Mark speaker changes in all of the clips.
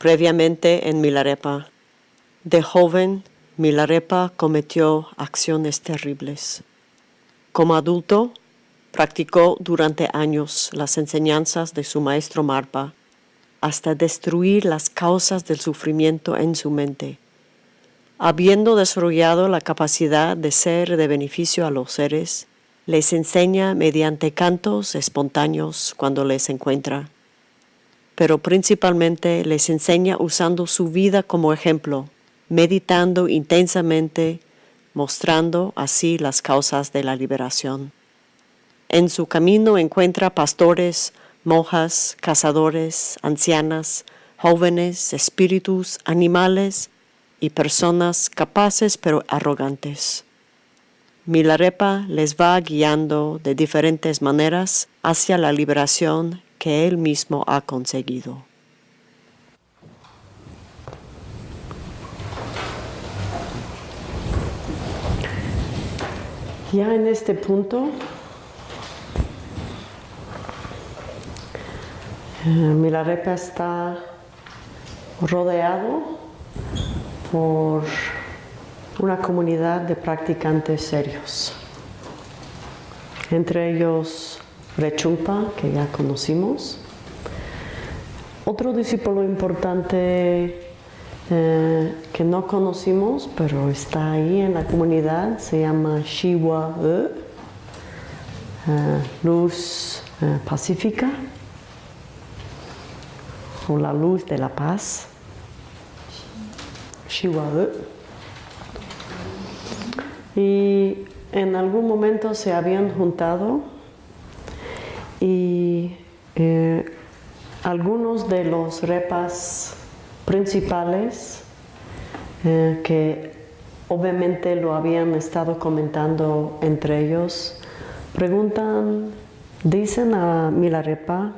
Speaker 1: previamente en Milarepa. De joven, Milarepa cometió acciones terribles. Como adulto, practicó durante años las enseñanzas de su maestro Marpa hasta destruir las causas del sufrimiento en su mente. Habiendo desarrollado la capacidad de ser de beneficio a los seres, les enseña mediante cantos espontáneos cuando les encuentra, pero principalmente les enseña usando su vida como ejemplo, meditando intensamente, mostrando así las causas de la liberación. En su camino encuentra pastores, monjas, cazadores, ancianas, jóvenes, espíritus, animales y personas capaces pero arrogantes. Milarepa les va guiando de diferentes maneras hacia la liberación que él mismo ha conseguido. Ya en este punto Eh, Milarepa está rodeado por una comunidad de practicantes serios. Entre ellos Rechumpa, que ya conocimos. Otro discípulo importante eh, que no conocimos, pero está ahí en la comunidad, se llama Shiwa E, eh, Luz Pacífica la luz de la paz. Y en algún momento se habían juntado y eh, algunos de los repas principales eh, que obviamente lo habían estado comentando entre ellos, preguntan, dicen a Milarepa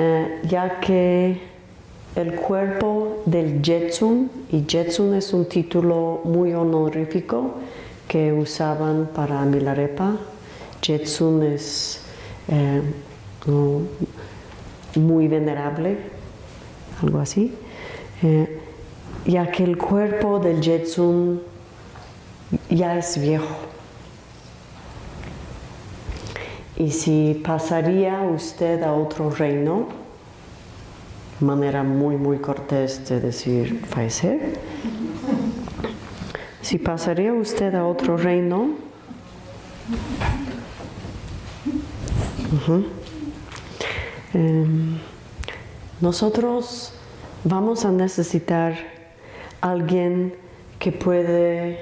Speaker 1: eh, ya que el cuerpo del Jetsun, y Jetsun es un título muy honorífico que usaban para Milarepa, Jetsun es eh, muy venerable, algo así, eh, ya que el cuerpo del Jetsun ya es viejo. Y si pasaría usted a otro reino, manera muy, muy cortés de decir fallecer, si pasaría usted a otro reino, em, nosotros vamos a necesitar alguien que puede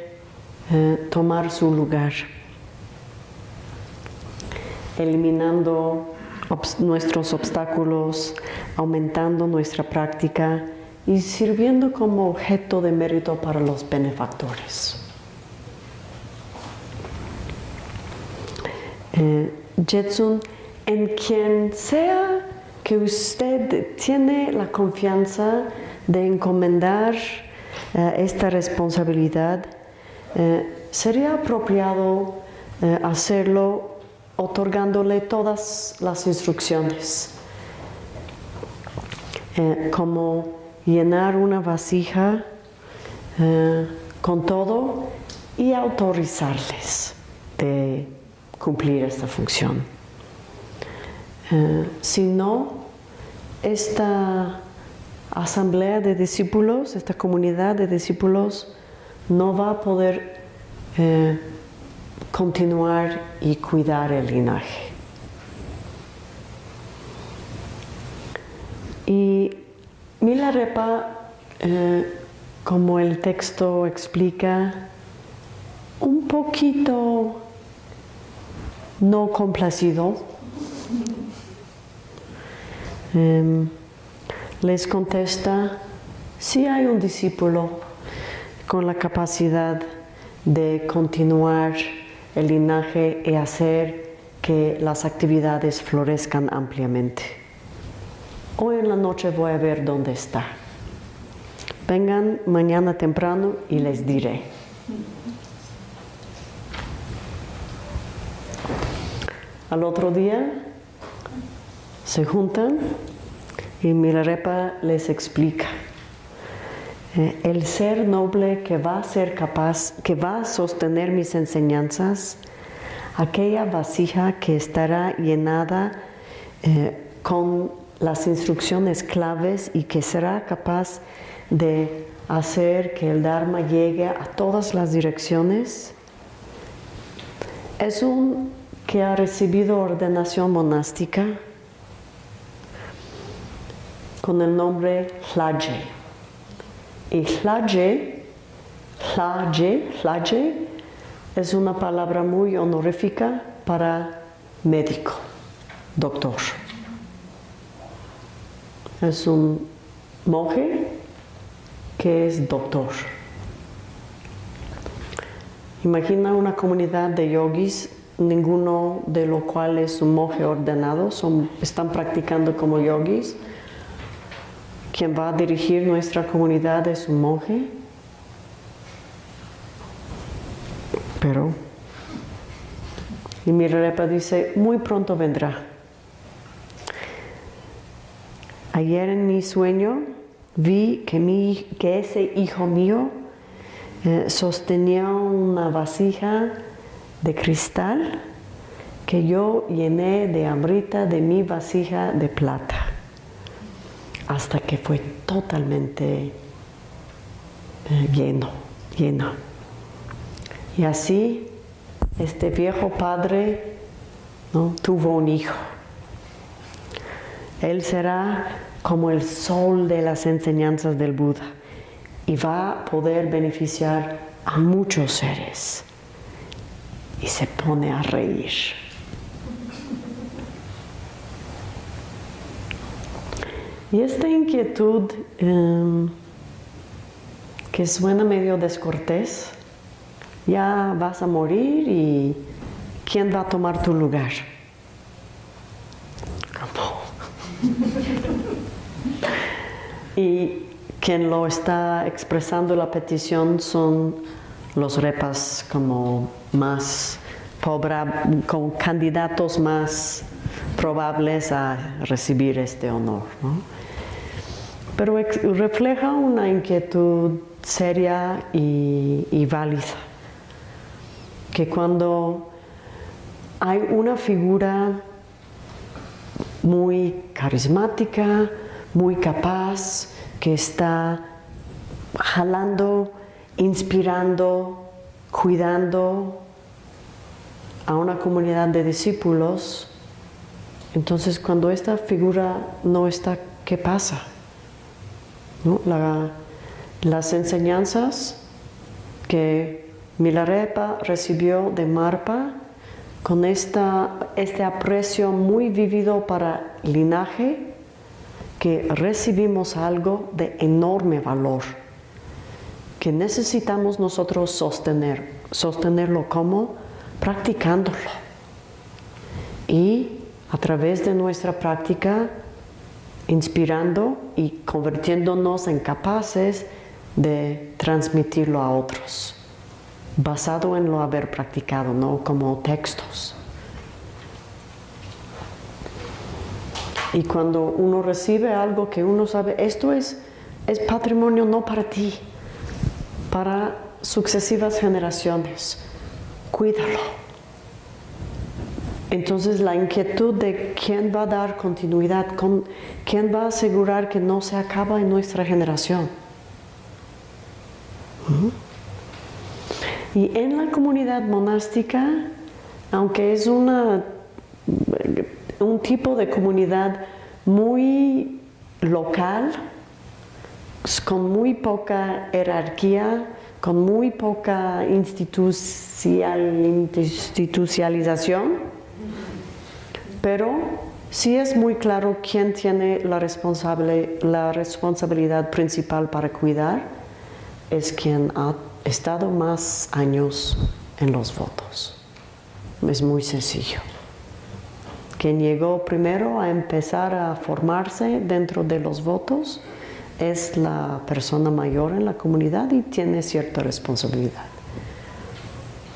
Speaker 1: eh, tomar su lugar eliminando nuestros obstáculos, aumentando nuestra práctica y sirviendo como objeto de mérito para los benefactores. Eh, Jetsun, en quien sea que usted tiene la confianza de encomendar eh, esta responsabilidad, eh, sería apropiado hacerlo otorgándole todas las instrucciones, eh, como llenar una vasija eh, con todo y autorizarles de cumplir esta función. Eh, si no, esta asamblea de discípulos, esta comunidad de discípulos, no va a poder continuar y cuidar el linaje. Y Milarepa, eh, como el texto explica, un poquito no complacido, em, les contesta, si hay un discípulo con la capacidad de continuar el linaje y hacer que las actividades florezcan ampliamente. Hoy en la noche voy a ver dónde está. Vengan mañana temprano y les diré. Al otro día se juntan Y Milarepa les explica. Eh, el ser noble que va a ser capaz, que va a sostener mis enseñanzas, aquella vasija que estará llenada eh, con las instrucciones claves y que será capaz de hacer que el Dharma llegue a todas las direcciones, es un que ha recibido ordenación monástica con el nombre Hlaje. Y Hlaje, Hlaje, Hlaje es una palabra muy honorífica para médico, doctor. Es un monje que es doctor. Imagina una comunidad de yogis, ninguno de los cuales es un monje ordenado, son, están practicando como yogis. Quien va a dirigir nuestra comunidad es un monje. Pero, y Mirepa dice, muy pronto vendrá. Ayer en mi sueño vi que, mi, que ese hijo mío eh, sostenía una vasija de cristal que yo llené de hambrita de mi vasija de plata hasta que fue totalmente eh, lleno, lleno. Y así este viejo padre tuvo un hijo. Él será como el sol de las enseñanzas del Buda y va a poder beneficiar a muchos seres. Y se pone a reír. Y esta inquietud em, que suena medio descortés, ya vas a morir y ¿quién va a tomar tu lugar? y quien lo está expresando la petición son los repas como más pobre, con candidatos más probables a recibir este honor. Pero refleja una inquietud seria y, válida, que cuando hay una figura muy carismática, muy capaz, que está jalando, inspirando, cuidando a una comunidad de discípulos, entonces cuando esta figura no está, ¿qué pasa? Las enseñanzas que Milarepa recibió de Marpa con esta, este aprecio muy vivido para linaje, que recibimos algo de enorme valor, que necesitamos nosotros sostener. ¿Sostenerlo como? Practicándolo. Y a través de nuestra práctica, inspirando y convirtiéndonos en capaces de transmitirlo a otros basado en lo haber practicado, no como textos. Y cuando uno recibe algo que uno sabe, esto es, es patrimonio no para ti, para sucesivas generaciones, cuídalo. Entonces la inquietud de quién va a dar continuidad, quién va a asegurar que no se acaba en nuestra generación. Y en la comunidad monástica, aunque es una, un tipo de comunidad muy local, con muy poca jerarquía, con muy poca institucionalización, pero sí es muy claro quién tiene la, responsable, la responsabilidad principal para cuidar, es quien ha estado más años en los votos. Es muy sencillo. Quien llegó primero a empezar a formarse dentro de los votos es la persona mayor en la comunidad y tiene cierta responsabilidad.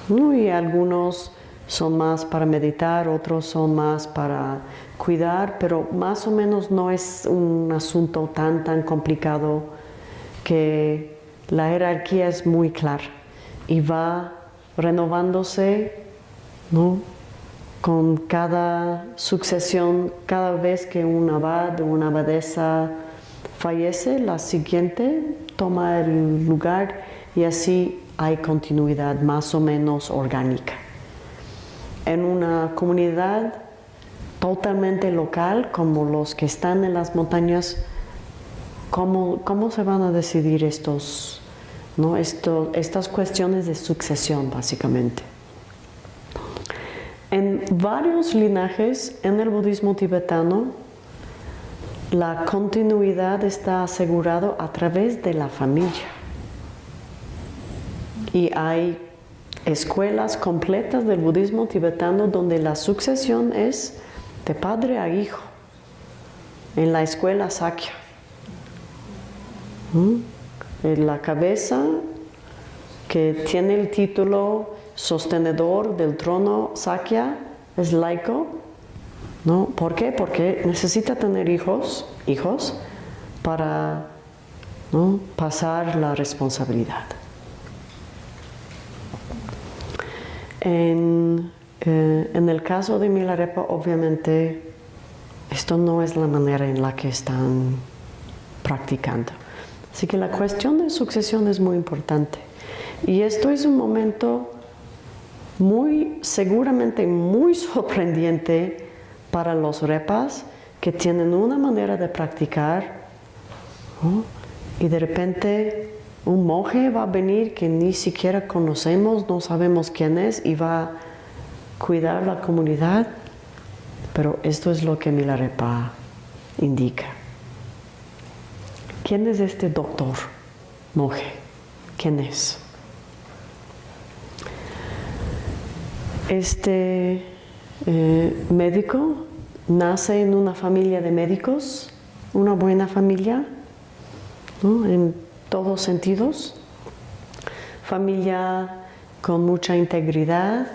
Speaker 1: Y algunos son más para meditar, otros son más para cuidar, pero más o menos no es un asunto tan, tan complicado que la jerarquía es muy clara y va renovándose ¿no? con cada sucesión, cada vez que un abad o una abadesa fallece, la siguiente toma el lugar y así hay continuidad más o menos orgánica. En una comunidad totalmente local, como los que están en las montañas, ¿cómo, cómo se van a decidir estos, ¿no? Esto, estas cuestiones de sucesión, básicamente? En varios linajes en el budismo tibetano, la continuidad está asegurado a través de la familia. Y hay escuelas completas del budismo tibetano donde la sucesión es de padre a hijo, en la escuela Sakya. ¿Mm? La cabeza que tiene el título sostenedor del trono Sakya es laico. ¿no? ¿Por qué? Porque necesita tener hijos, hijos para pasar la responsabilidad. En, eh, en, el caso de Milarepa, obviamente, esto no es la manera en la que están practicando. Así que la cuestión de sucesión es muy importante. Y esto es un momento muy, seguramente muy sorprendente para los repas que tienen una manera de practicar y de repente un monje va a venir que ni siquiera conocemos, no sabemos quién es y va a cuidar la comunidad, pero esto es lo que Milarepa indica. ¿Quién es este doctor monje? ¿Quién es? Este eh, médico nace en una familia de médicos, una buena familia, en todos sentidos, familia con mucha integridad,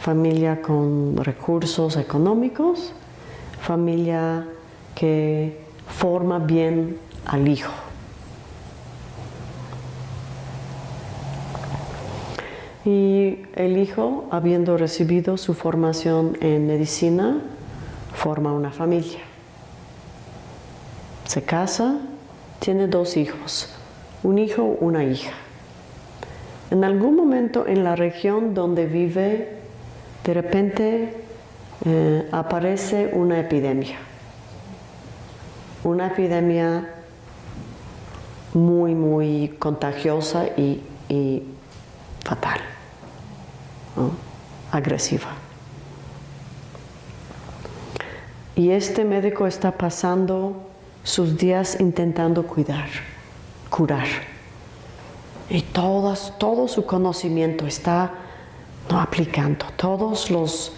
Speaker 1: familia con recursos económicos, familia que forma bien al hijo. Y el hijo, habiendo recibido su formación en medicina, forma una familia. Se casa, tiene dos hijos, un hijo, una hija. En algún momento en la región donde vive, de repente eh, aparece una epidemia. Una epidemia muy, muy contagiosa y fatal agresiva. Y este médico está pasando sus días intentando cuidar, curar. Y todas, todo su conocimiento está ¿no? aplicando, todos los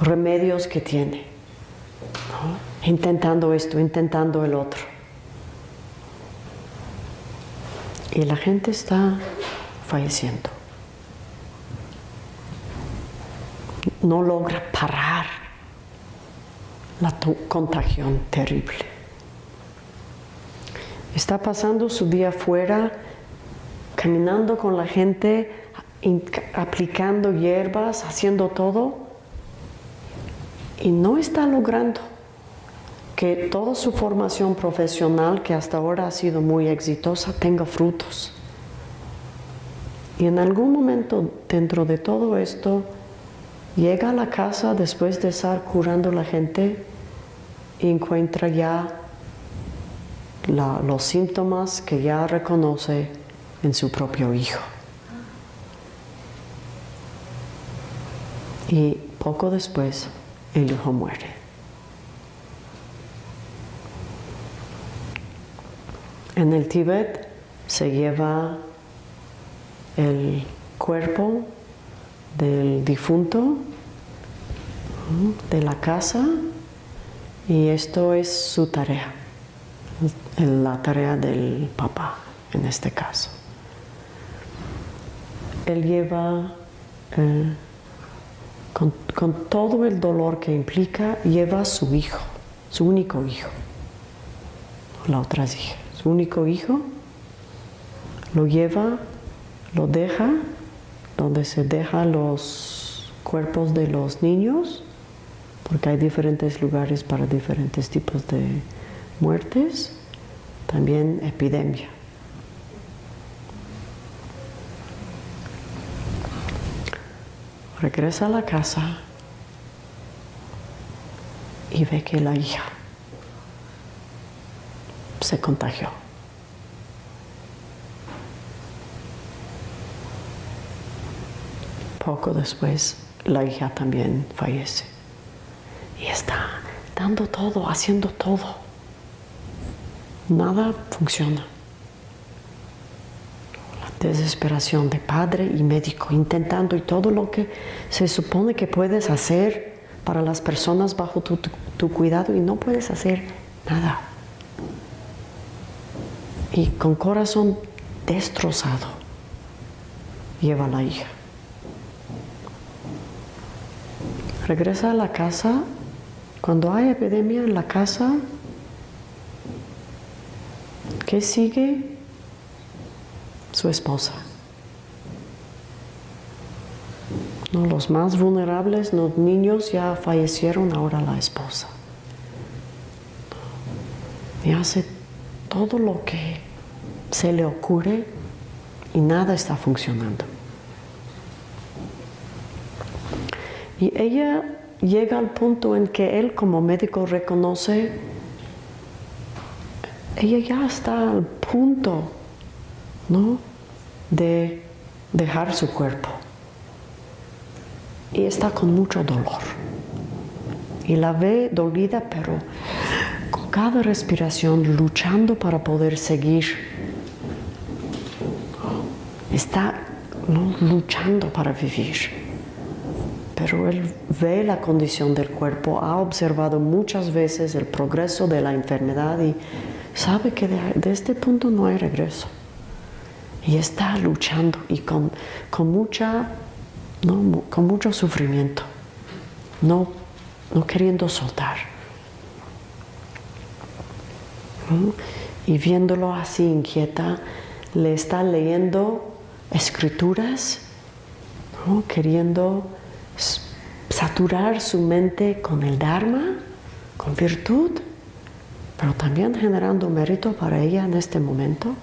Speaker 1: remedios que tiene. Intentando esto, intentando el otro. Y la gente está falleciendo. no logra parar la contagión terrible. Está pasando su día afuera, caminando con la gente, aplicando hierbas, haciendo todo, y no está logrando que toda su formación profesional, que hasta ahora ha sido muy exitosa, tenga frutos. Y en algún momento dentro de todo esto, Llega a la casa después de estar curando a la gente y encuentra ya los síntomas que ya reconoce en su propio hijo. Y poco después el hijo muere. En el Tíbet se lleva el cuerpo del difunto, de la casa, y esto es su tarea, la tarea del papá en este caso. Él lleva eh, con, con todo el dolor que implica, lleva a su hijo, su único hijo. La otra hija, su único hijo, lo lleva, lo deja, donde se deja los cuerpos de los niños, porque hay diferentes lugares para diferentes tipos de muertes, también epidemia. Regresa a la casa y ve que la hija se contagió. Poco después, la hija también fallece. Y está dando todo, haciendo todo. Nada funciona. La desesperación de padre y médico, intentando y todo lo que se supone que puedes hacer para las personas bajo tu, tu cuidado y no puedes hacer nada. Y con corazón destrozado, lleva a la hija. Regresa a la casa. Cuando hay epidemia en la casa, ¿qué sigue? Su esposa. No, los más vulnerables, los niños ya fallecieron, ahora la esposa. Y hace todo lo que se le ocurre y nada está funcionando. Y ella llega al punto en que él como médico reconoce, ella ya está al punto, ¿no? De dejar su cuerpo. Y está con mucho dolor. Y la ve dolida, pero con cada respiración luchando para poder seguir. Está luchando para vivir pero él ve la condición del cuerpo, ha observado muchas veces el progreso de la enfermedad y sabe que de, este punto no hay regreso. Y está luchando y con, mucha, con mucho sufrimiento, no, no queriendo soltar. Y viéndolo así inquieta, le está leyendo escrituras, queriendo saturar su mente con el Dharma, con virtud, pero también generando mérito para ella en este momento.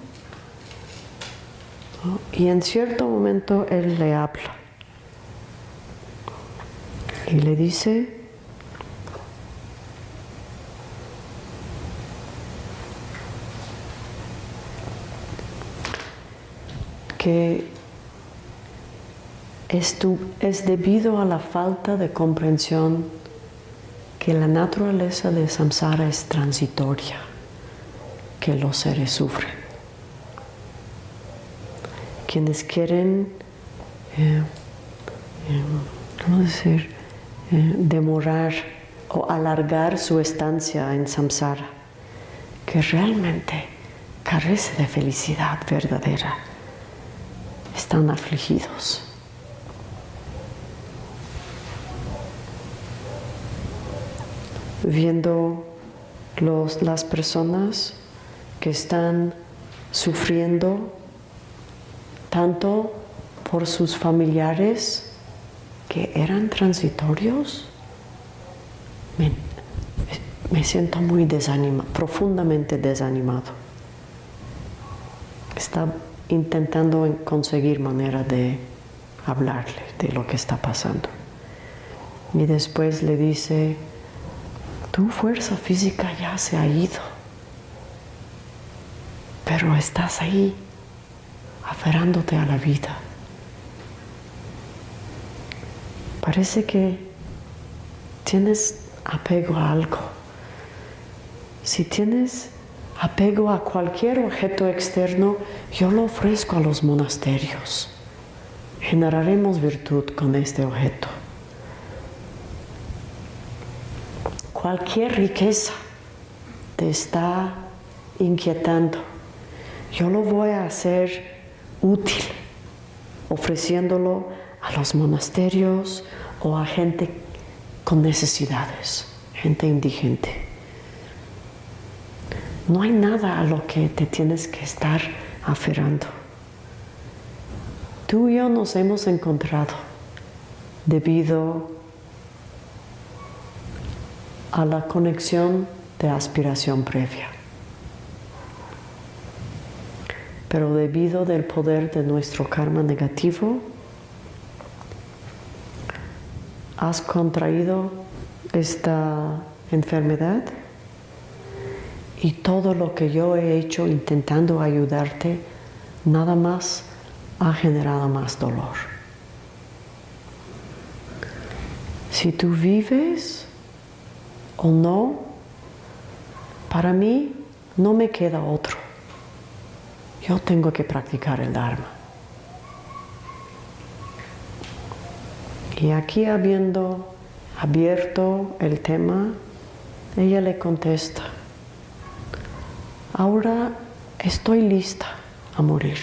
Speaker 1: Y en cierto momento él le habla y le dice, que es, debido a la falta de comprensión que la naturaleza de samsara es transitoria, que los seres sufren. Quienes quieren, eh, eh, decir?, eh, demorar o alargar su estancia en samsara, que realmente carece de felicidad verdadera, están afligidos viendo las personas que están sufriendo tanto por sus familiares que eran transitorios, me, siento muy desanimado, profundamente desanimado. Está intentando conseguir manera de hablarle de lo que está pasando. Y después le dice, tu fuerza física ya se ha ido, pero estás ahí, aferrándote a la vida. Parece que tienes apego a algo. Si tienes apego a cualquier objeto externo, yo lo ofrezco a los monasterios. Generaremos virtud con este objeto. Cualquier riqueza te está inquietando, yo lo voy a hacer útil, ofreciéndolo a los monasterios o a gente con necesidades, gente indigente. No hay nada a lo que te tienes que estar aferrando. Tú y yo nos hemos encontrado debido a la conexión de aspiración previa. Pero debido del poder de nuestro karma negativo, has contraído esta enfermedad y todo lo que yo he hecho intentando ayudarte, nada más ha generado más dolor. Si tú vives o no, para mí no me queda otro. Yo tengo que practicar el Dharma. Y aquí habiendo abierto el tema, ella le contesta, ahora estoy lista a morir.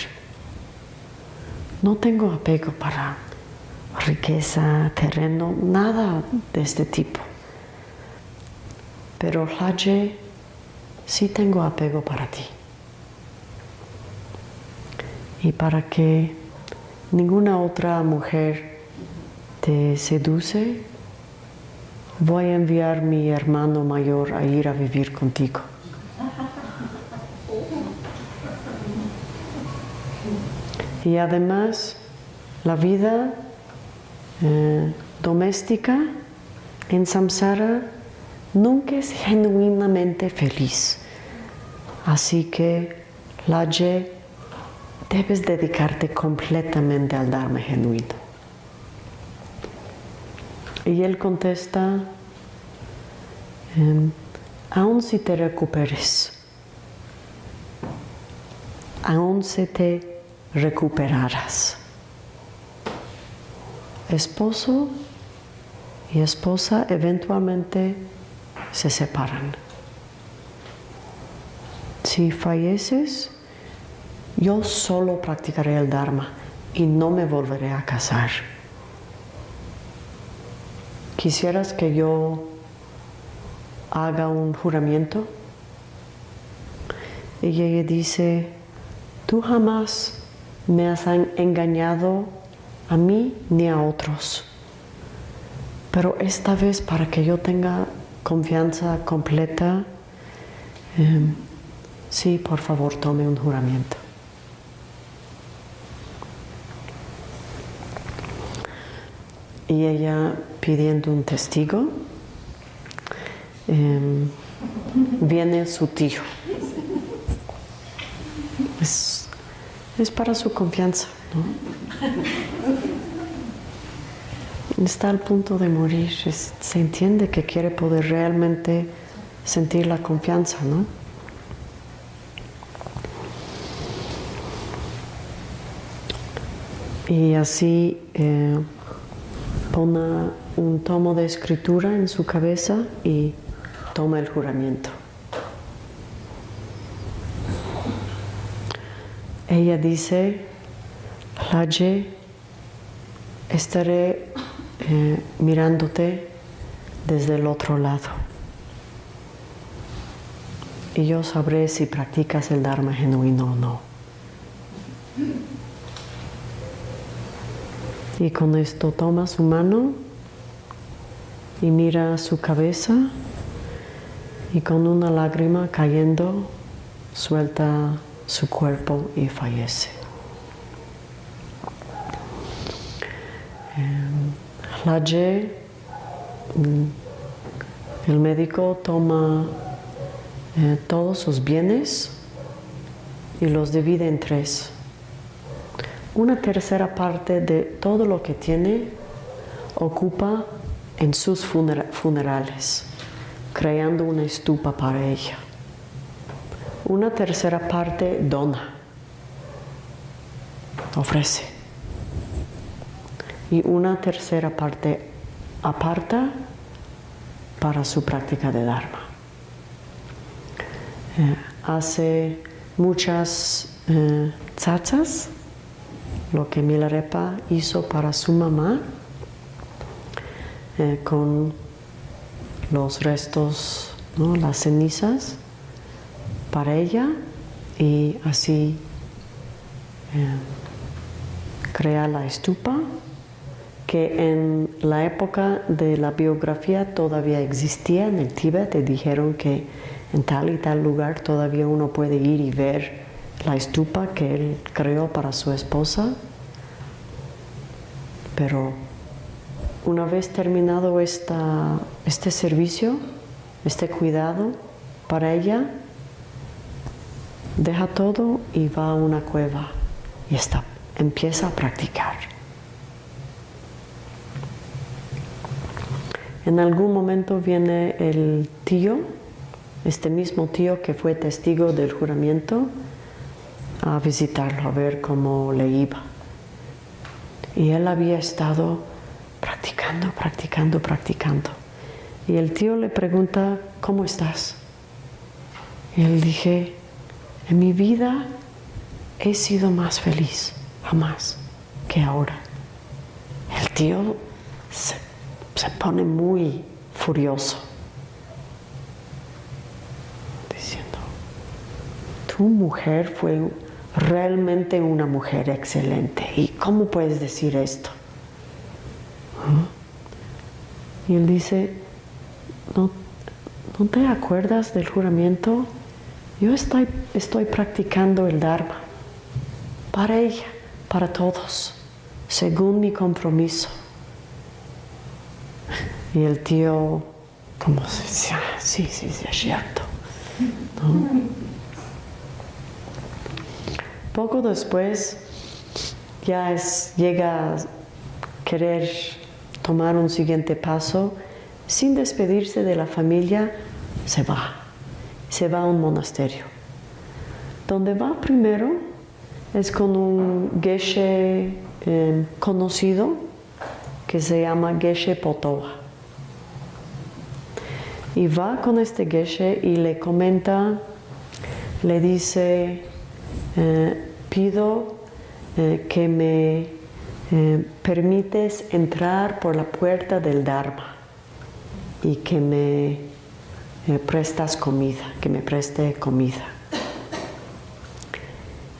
Speaker 1: No tengo apego para riqueza, terreno, nada de este tipo. Pero Laje, sí tengo apego para ti. Y para que ninguna otra mujer te seduce, voy a enviar mi hermano mayor a ir a vivir contigo. Y además, la vida eh, doméstica en samsara nunca es genuinamente feliz. Así que, Laje, debes dedicarte completamente al Dharma genuino. Y él contesta, em, aún si te recuperes, aún si te recuperarás. Esposo y esposa eventualmente se separan. Si falleces, yo solo practicaré el Dharma y no me volveré a casar. ¿Quisieras que yo haga un juramento? Y ella dice, tú jamás me has engañado a mí ni a otros. Pero esta vez para que yo tenga confianza completa, em, sí, por favor, tome un juramento. y ella pidiendo un testigo, em, viene su tío. Es, para su confianza, Está al punto de morir, se entiende que quiere poder realmente sentir la confianza, ¿no? Y así eh, Pone un tomo de escritura en su cabeza y toma el juramento. Ella dice, Laje, estaré eh, mirándote desde el otro lado. Y yo sabré si practicas el Dharma genuino o no. Y con esto toma su mano y mira su cabeza y con una lágrima cayendo suelta su cuerpo y fallece. La mm, el médico toma eh, todos sus bienes y los divide en tres una tercera parte de todo lo que tiene ocupa en sus funerales, creando una estupa para ella. Una tercera parte dona, ofrece. Y una tercera parte aparta para su práctica de Dharma. Eh, hace muchas eh, lo que Milarepa hizo para su mamá eh, con los restos, ¿no? las cenizas para ella y así eh, crea la estupa que en la época de la biografía todavía existía en el Tíbet, te dijeron que en tal y tal lugar todavía uno puede ir y ver la estupa que él creó para su esposa. Pero una vez terminado este servicio, este cuidado para ella, deja todo y va a una cueva y está, empieza a practicar. En algún momento viene el tío, este mismo tío que fue testigo del juramento, a visitarlo, a ver cómo le iba. Y él había estado practicando, practicando, practicando. Y el tío le pregunta, ¿cómo estás? Y él dije, en mi vida he sido más feliz, jamás, que ahora. El tío se se pone muy furioso, diciendo, tu mujer fue realmente una mujer excelente. ¿Y cómo puedes decir esto? ¿Ah? Y él dice, ¿no, ¿no te acuerdas del juramento? Yo estoy, estoy practicando el Dharma para ella, para todos, según mi compromiso. Y el tío, como decía, sí, sí, sí, es cierto. Poco después ya llega a querer tomar un siguiente paso, sin despedirse de la familia, se va, se va a un monasterio. Donde va primero es con un geshe eh, conocido que se llama Geshe Potoa y va con este geshe y le comenta, le dice, eh, pido eh, que me eh, permites entrar por la puerta del Dharma y que me prestas comida, que me preste comida.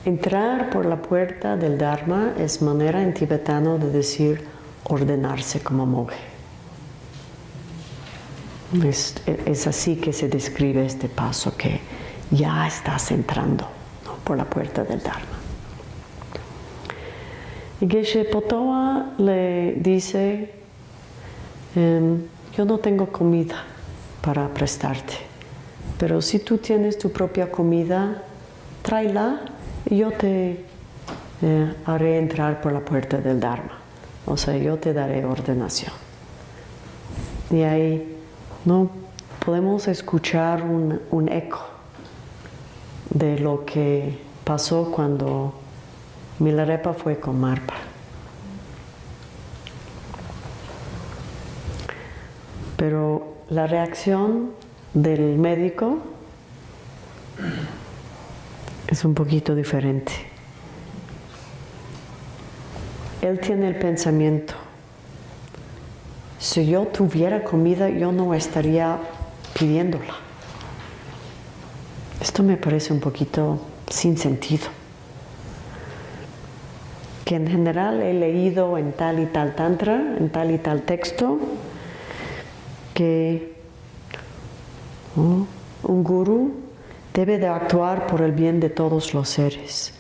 Speaker 1: Entrar por la puerta del Dharma es manera en tibetano de decir ordenarse como monje. Es, así que se describe este paso que ya estás entrando por la puerta del Dharma. Y Geshe Potoa le dice, em, yo no tengo comida para prestarte, pero si tú tienes tu propia comida, tráela y yo te eh, haré entrar por la puerta del Dharma. O sea, yo te daré ordenación. Y ahí no podemos escuchar un, eco de lo que pasó cuando Milarepa fue con Marpa. Pero la reacción del médico es un poquito diferente. Él tiene el pensamiento, si yo tuviera comida, yo no estaría pidiéndola. Esto me parece un poquito sin sentido. Que en general he leído en tal y tal tantra, en tal y tal texto, que un gurú debe de actuar por el bien de todos los seres.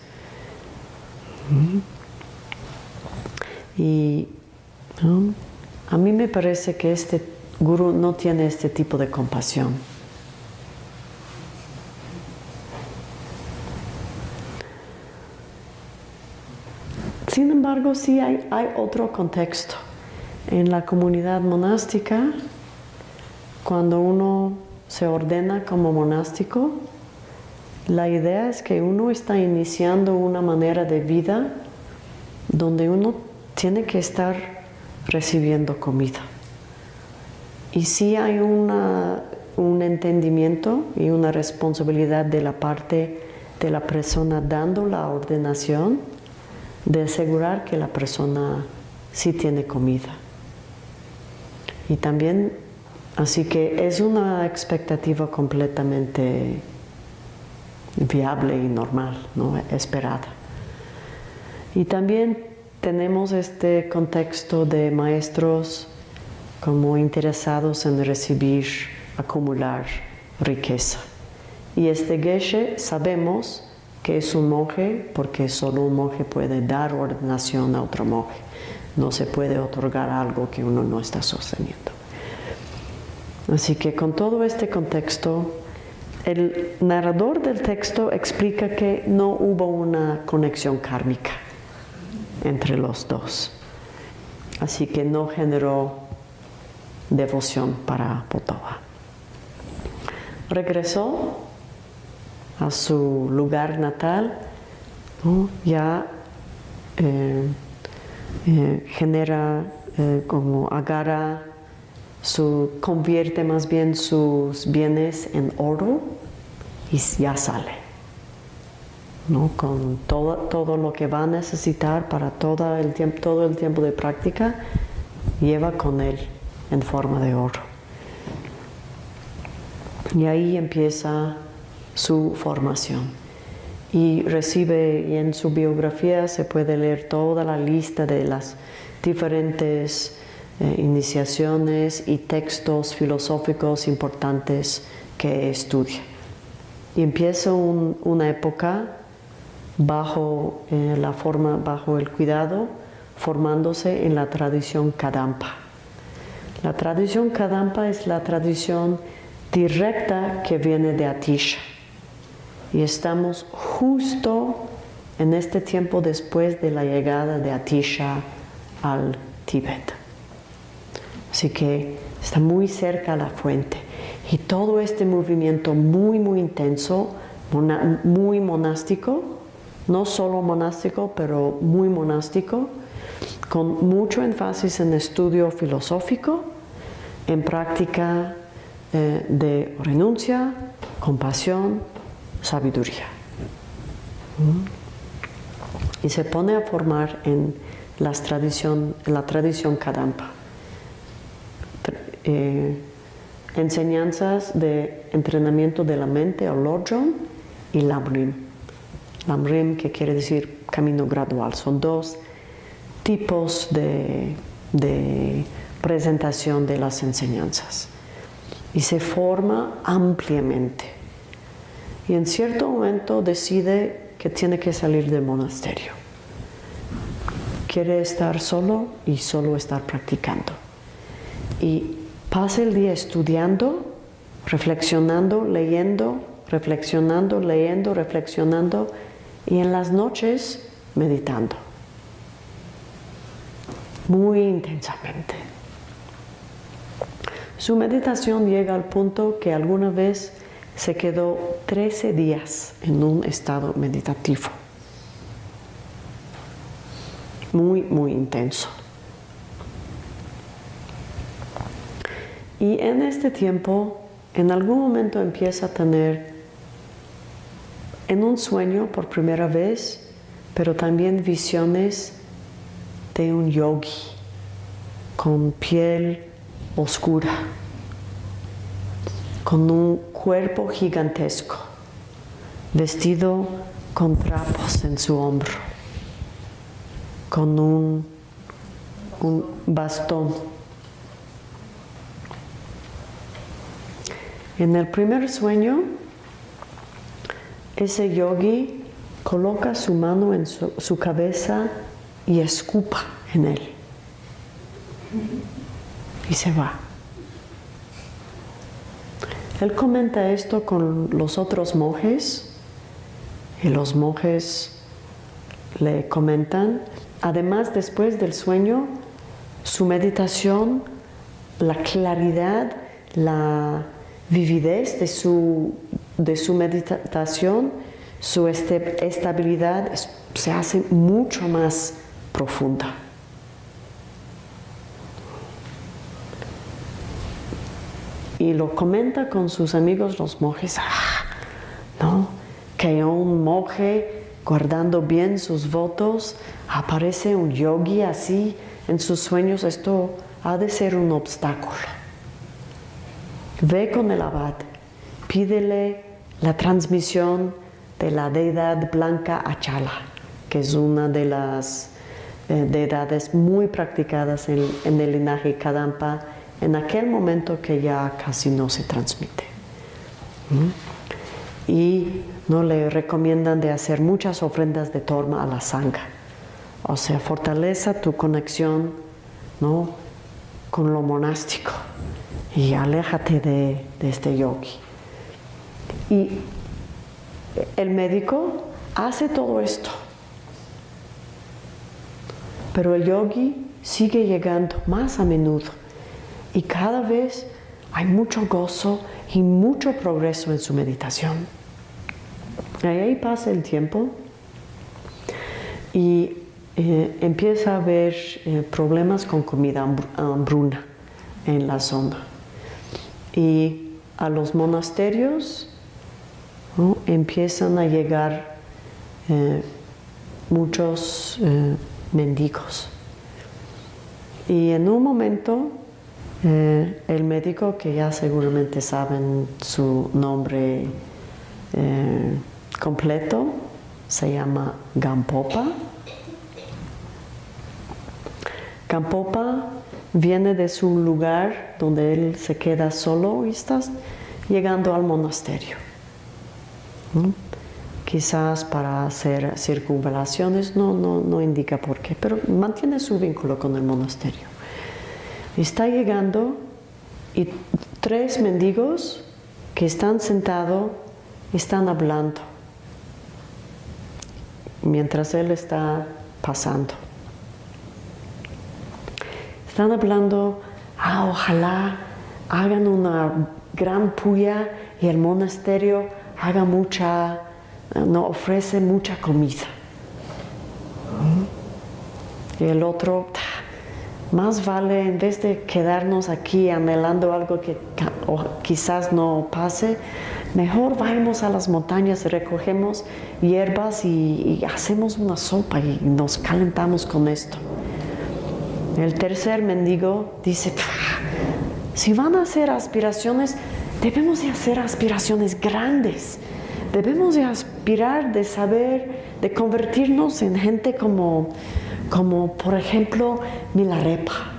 Speaker 1: Y a mí me parece que este gurú no tiene este tipo de compasión. Sin embargo, sí hay, hay otro contexto. En la comunidad monástica, cuando uno se ordena como monástico, la idea es que uno está iniciando una manera de vida donde uno tiene que estar recibiendo comida. Y si hay un entendimiento y una responsabilidad de la parte de la persona dando la ordenación de asegurar que la persona sí tiene comida. Y también, así que es una expectativa completamente viable y normal, ¿no? esperada. Y también tenemos este contexto de maestros como interesados en recibir, acumular riqueza. Y este Geshe sabemos que es un monje porque solo un monje puede dar ordenación a otro monje. No se puede otorgar algo que uno no está sosteniendo. Así que con todo este contexto, el narrador del texto explica que no hubo una conexión kármica entre los dos. Así que no generó devoción para Potova. Regresó a su lugar natal, ya eh, eh, genera eh, como agarra, su, convierte más bien sus bienes en oro y ya sale. ¿No? Con todo, todo lo que va a necesitar para todo el, tiempo, todo el tiempo de práctica, lleva con él en forma de oro. Y ahí empieza su formación. Y recibe, y en su biografía se puede leer toda la lista de las diferentes eh, iniciaciones y textos filosóficos importantes que estudia. Y empieza una época bajo eh, la forma, bajo el cuidado, formándose en la tradición Kadampa. La tradición Kadampa es la tradición directa que viene de Atisha y estamos justo en este tiempo después de la llegada de Atisha al Tíbet. Así que está muy cerca la fuente. Y todo este movimiento muy, muy intenso, muy monástico, no solo monástico, pero muy monástico, con mucho énfasis en estudio filosófico, en práctica eh, de renuncia, compasión, sabiduría. Y se pone a formar en las tradición, la tradición Kadampa. Eh, enseñanzas de entrenamiento de la mente o Lojong y Lamrim. Lamrim que quiere decir camino gradual. Son dos tipos de, de presentación de las enseñanzas. Y se forma ampliamente y en cierto momento decide que tiene que salir del monasterio. Quiere estar solo y solo estar practicando. Y pasa el día estudiando, reflexionando, leyendo, reflexionando, leyendo, reflexionando y en las noches meditando. Muy intensamente. Su meditación llega al punto que alguna vez se quedó 13 días en un estado meditativo, muy, muy intenso. Y en este tiempo, en algún momento empieza a tener en un sueño por primera vez, pero también visiones de un yogi con piel oscura con un cuerpo gigantesco, vestido con trapos en su hombro, con un, un bastón. En el primer sueño, ese yogi coloca su mano en su, su cabeza y escupa en él. Y se va. Él comenta esto con los otros monjes y los monjes le comentan, además después del sueño, su meditación, la claridad, la vividez de su, de su meditación, su este, estabilidad se hace mucho más profunda. y lo comenta con sus amigos los monjes, ah, ¿no? que un monje guardando bien sus votos, aparece un yogi así en sus sueños, esto ha de ser un obstáculo. Ve con el abad, pídele la transmisión de la deidad blanca Achala, que es una de las eh, deidades muy practicadas en, el linaje Kadampa en aquel momento que ya casi no se transmite. Y no le recomiendan de hacer muchas ofrendas de torma a la sangre. O sea, fortaleza tu conexión ¿no? con lo monástico y aléjate de, de este yogi. Y el médico hace todo esto, pero el yogi sigue llegando más a menudo y cada vez hay mucho gozo y mucho progreso en su meditación. Ahí pasa el tiempo y eh, empieza a haber eh, problemas con comida hambruna en la zona. Y a los monasterios empiezan a llegar eh, muchos mendigos. Y en un momento el médico, que ya seguramente saben su nombre completo, se llama Gampopa, Campopa viene de su lugar donde él se queda solo y está llegando al monasterio. Quizás para hacer circunvalaciones, no, no, no indica por qué, pero mantiene su vínculo con el monasterio. Está llegando y tres mendigos que están sentados están hablando mientras él está pasando. Están hablando, ah, ojalá hagan una gran puya y el monasterio haga mucha, no ofrece mucha comida. Y el otro, más vale en vez de quedarnos aquí anhelando algo que quizás no pase, mejor vayamos a las montañas recogemos hierbas y hacemos una sopa y nos calentamos con esto. El tercer mendigo dice, si van a hacer aspiraciones, debemos de hacer aspiraciones grandes. Debemos de aspirar de saber, de convertirnos en gente como, como por ejemplo, Milarepa.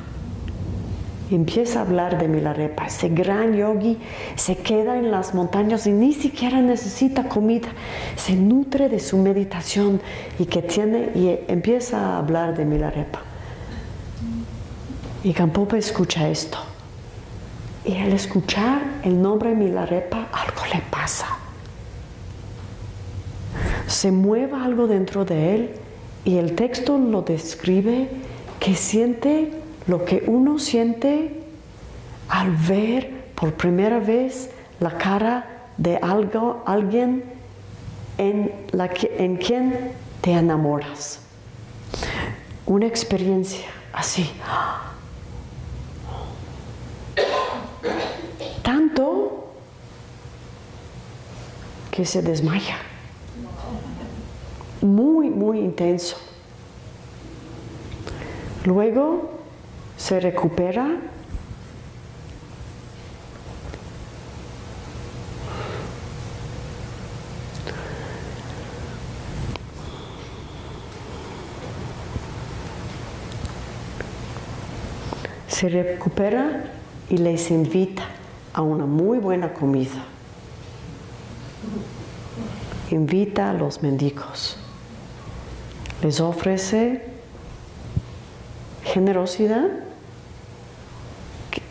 Speaker 1: Empieza a hablar de Milarepa, ese gran yogi se queda en las montañas y ni siquiera necesita comida, se nutre de su meditación y que tiene y empieza a hablar de Milarepa. Y Campopa escucha esto. Y al escuchar el nombre Milarepa, algo le pasa. Se mueve algo dentro de él y el texto lo describe que siente lo que uno siente al ver por primera vez la cara de algo, alguien en, la que, en quien te enamoras. Una experiencia así. Tanto que se desmaya. Muy, muy intenso. Luego se recupera se recupera y les invita a una muy buena comida. Invita a los mendigos. Les ofrece generosidad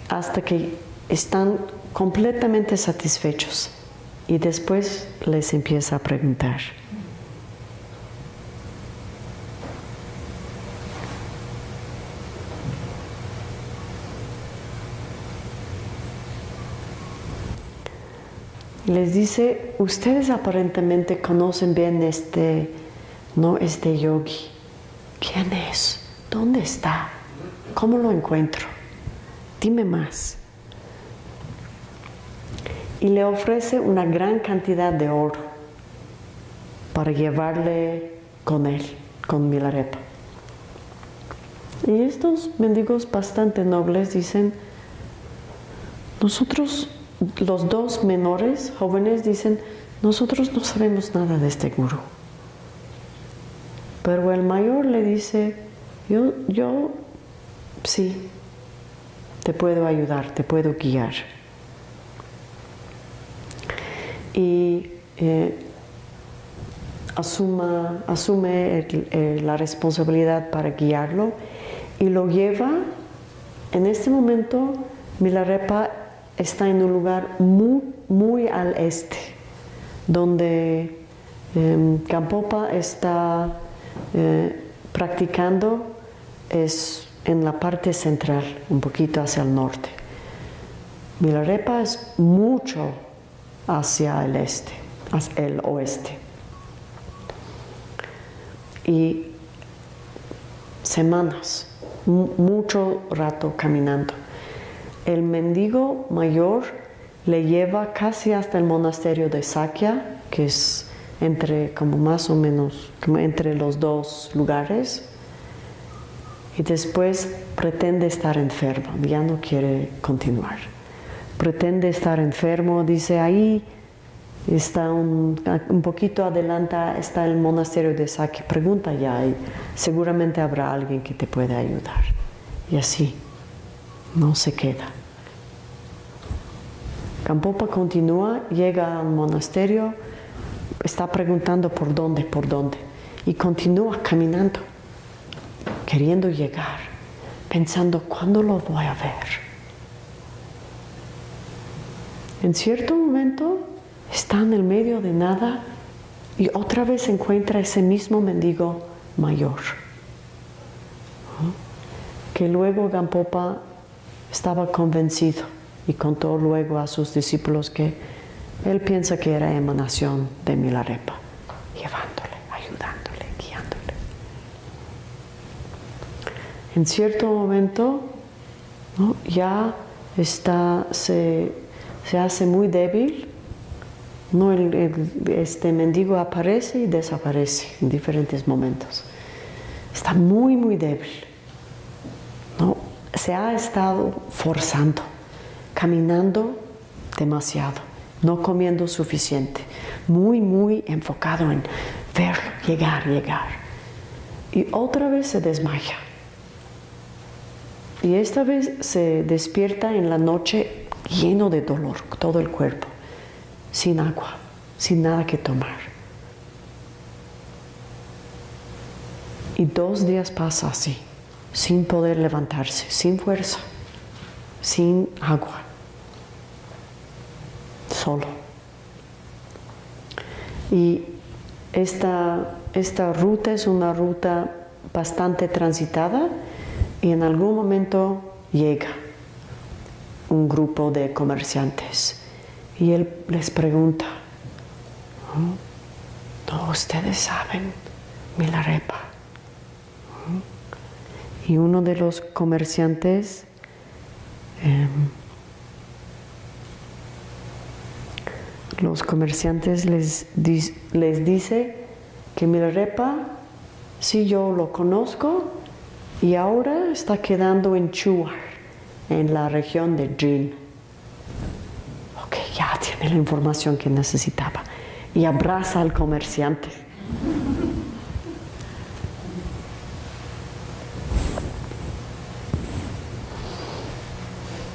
Speaker 1: hasta que están completamente satisfechos y después les empieza a preguntar. Les dice, ustedes aparentemente conocen bien este, no este yogi. ¿Quién es? ¿Dónde está? ¿Cómo lo encuentro? Dime más. Y le ofrece una gran cantidad de oro para llevarle con él, con Milarepa. Y estos mendigos bastante nobles dicen, nosotros, los dos menores, jóvenes, dicen, nosotros no sabemos nada de este gurú. Pero el mayor le dice, yo, yo sí, te puedo ayudar, te puedo guiar. Y eh, asuma, asume la responsabilidad para guiarlo y lo lleva, en este momento Milarepa está en un lugar muy, muy al este, donde eh, Campopa está eh, practicando es en la parte central, un poquito hacia el norte. Milarepa es mucho hacia el este, hacia el oeste. Y semanas, mucho rato caminando. El mendigo mayor le lleva casi hasta el monasterio de Sakya, que es entre como más o menos entre los dos lugares y después pretende estar enfermo, ya no quiere continuar. Pretende estar enfermo, dice ahí está un, poquito adelante, está el monasterio de Saki, pregunta ya y seguramente habrá alguien que te pueda ayudar. Y así, no se queda. Campopa continúa, llega al monasterio, está preguntando por dónde, por dónde, y continúa caminando, queriendo llegar, pensando, ¿cuándo lo voy a ver? En cierto momento está en el medio de nada y otra vez encuentra ese mismo mendigo mayor. Que luego Gampopa estaba convencido y contó luego a sus discípulos que él piensa que era emanación de Milarepa, llevándole, ayudándole, guiándole. En cierto momento ya está, se, hace muy débil, ¿no? este mendigo aparece y desaparece en diferentes momentos. Está muy, muy débil. Se ha estado forzando, caminando demasiado no comiendo suficiente, muy, muy enfocado en ver, llegar, llegar. Y otra vez se desmaya. Y esta vez se despierta en la noche lleno de dolor, todo el cuerpo, sin agua, sin nada que tomar. Y dos días pasa así, sin poder levantarse, sin fuerza, sin agua solo. Y esta, esta ruta es una ruta bastante transitada y en algún momento llega un grupo de comerciantes y él les pregunta, ¿no ustedes saben Milarepa? Y uno de los comerciantes em, los comerciantes les, les dice que Milarepa, sí yo lo conozco y ahora está quedando en Chuar, en la región de Jin. Ok, ya tiene la información que necesitaba y abraza al comerciante.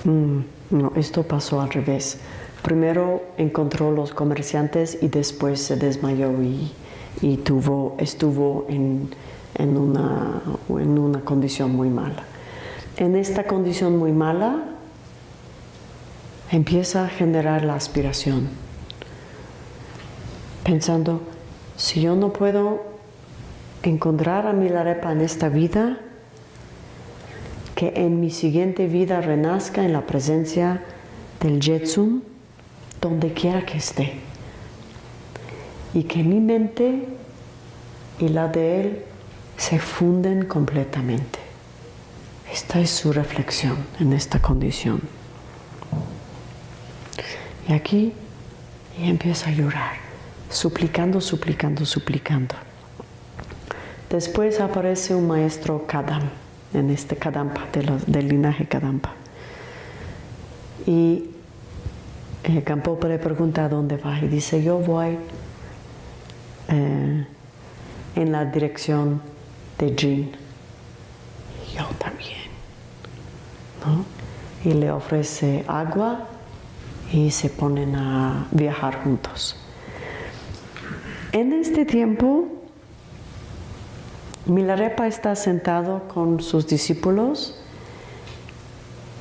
Speaker 1: Mm, no, esto pasó al revés primero encontró los comerciantes y después se desmayó y, tuvo, estuvo en, una, en una condición muy mala. En esta condición muy mala empieza a generar la aspiración, pensando, si yo no puedo encontrar a Milarepa en esta vida, que en mi siguiente vida renazca en la presencia del Jetsun, donde quiera que esté. Y que mi mente y la de Él se funden completamente. Esta es su reflexión en esta condición. Y aquí y empieza a llorar, suplicando, suplicando, suplicando. Después aparece un maestro Kadam en este Kadampa, del linaje Kadampa. Y eh, Gampopa le pregunta a dónde va y dice, yo voy eh, en la dirección de Jin. Yo también. Y le ofrece agua y se ponen a viajar juntos. En este tiempo, Milarepa está sentado con sus discípulos,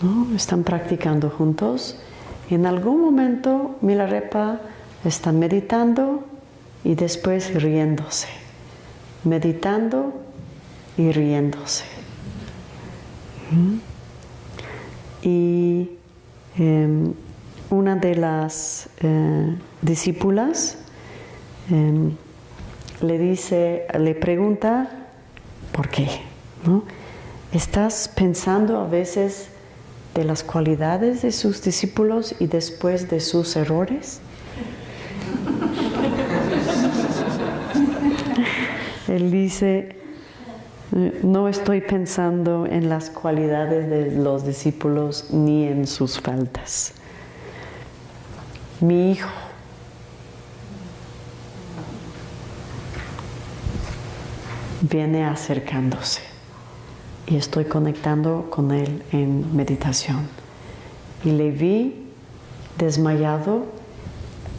Speaker 1: ¿no? están practicando juntos. Y en algún momento Milarepa está meditando y después riéndose, meditando y riéndose. Y em, una de las eh, discípulas em, le dice, le pregunta, ¿por qué? ¿Estás pensando a veces de las cualidades de sus discípulos y después de sus errores? Él dice, no estoy pensando en las cualidades de los discípulos ni en sus faltas. Mi hijo viene acercándose y estoy conectando con él en meditación. Y le vi desmayado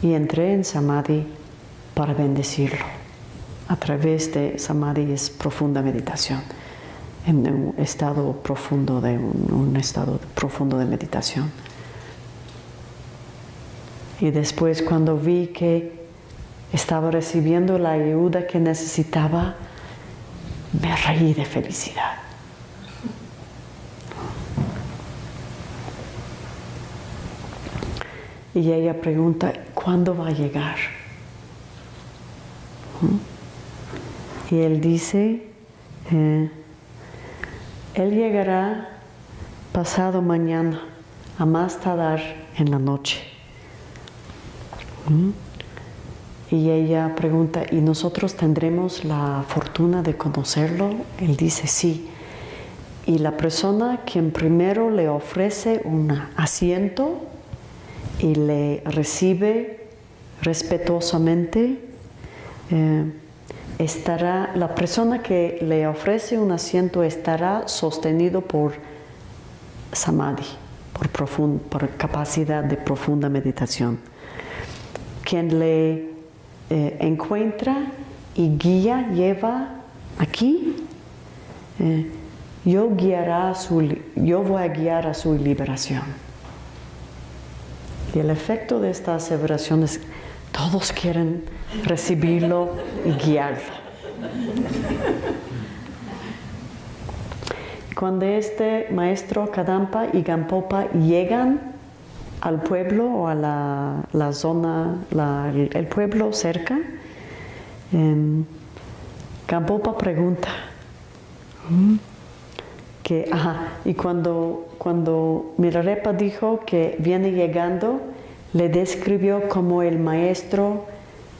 Speaker 1: y entré en samadhi para bendecirlo. A través de samadhi es profunda meditación, en un estado profundo de un, estado profundo de meditación. Y después cuando vi que estaba recibiendo la ayuda que necesitaba, me reí de felicidad. Y ella pregunta, ¿cuándo va a llegar? Y él dice, eh, él llegará pasado mañana, a más tardar en la noche. ¿Mm? Y ella pregunta, ¿y nosotros tendremos la fortuna de conocerlo? Él dice, sí. Y la persona quien primero le ofrece un asiento y le recibe respetuosamente, eh, estará, la persona que le ofrece un asiento estará sostenido por samadhi, por, por capacidad de profunda meditación. Quien le eh, encuentra y guía, lleva aquí, eh, yo, guiará su, yo voy a guiar a su liberación. Y el efecto de esta aseveración es todos quieren recibirlo y guiarlo. Cuando este maestro Kadampa y Gampopa llegan al pueblo o a la, zona, el pueblo cerca, eh, Gampopa pregunta, que, y cuando, cuando Mirarepa dijo que viene llegando, le describió como el maestro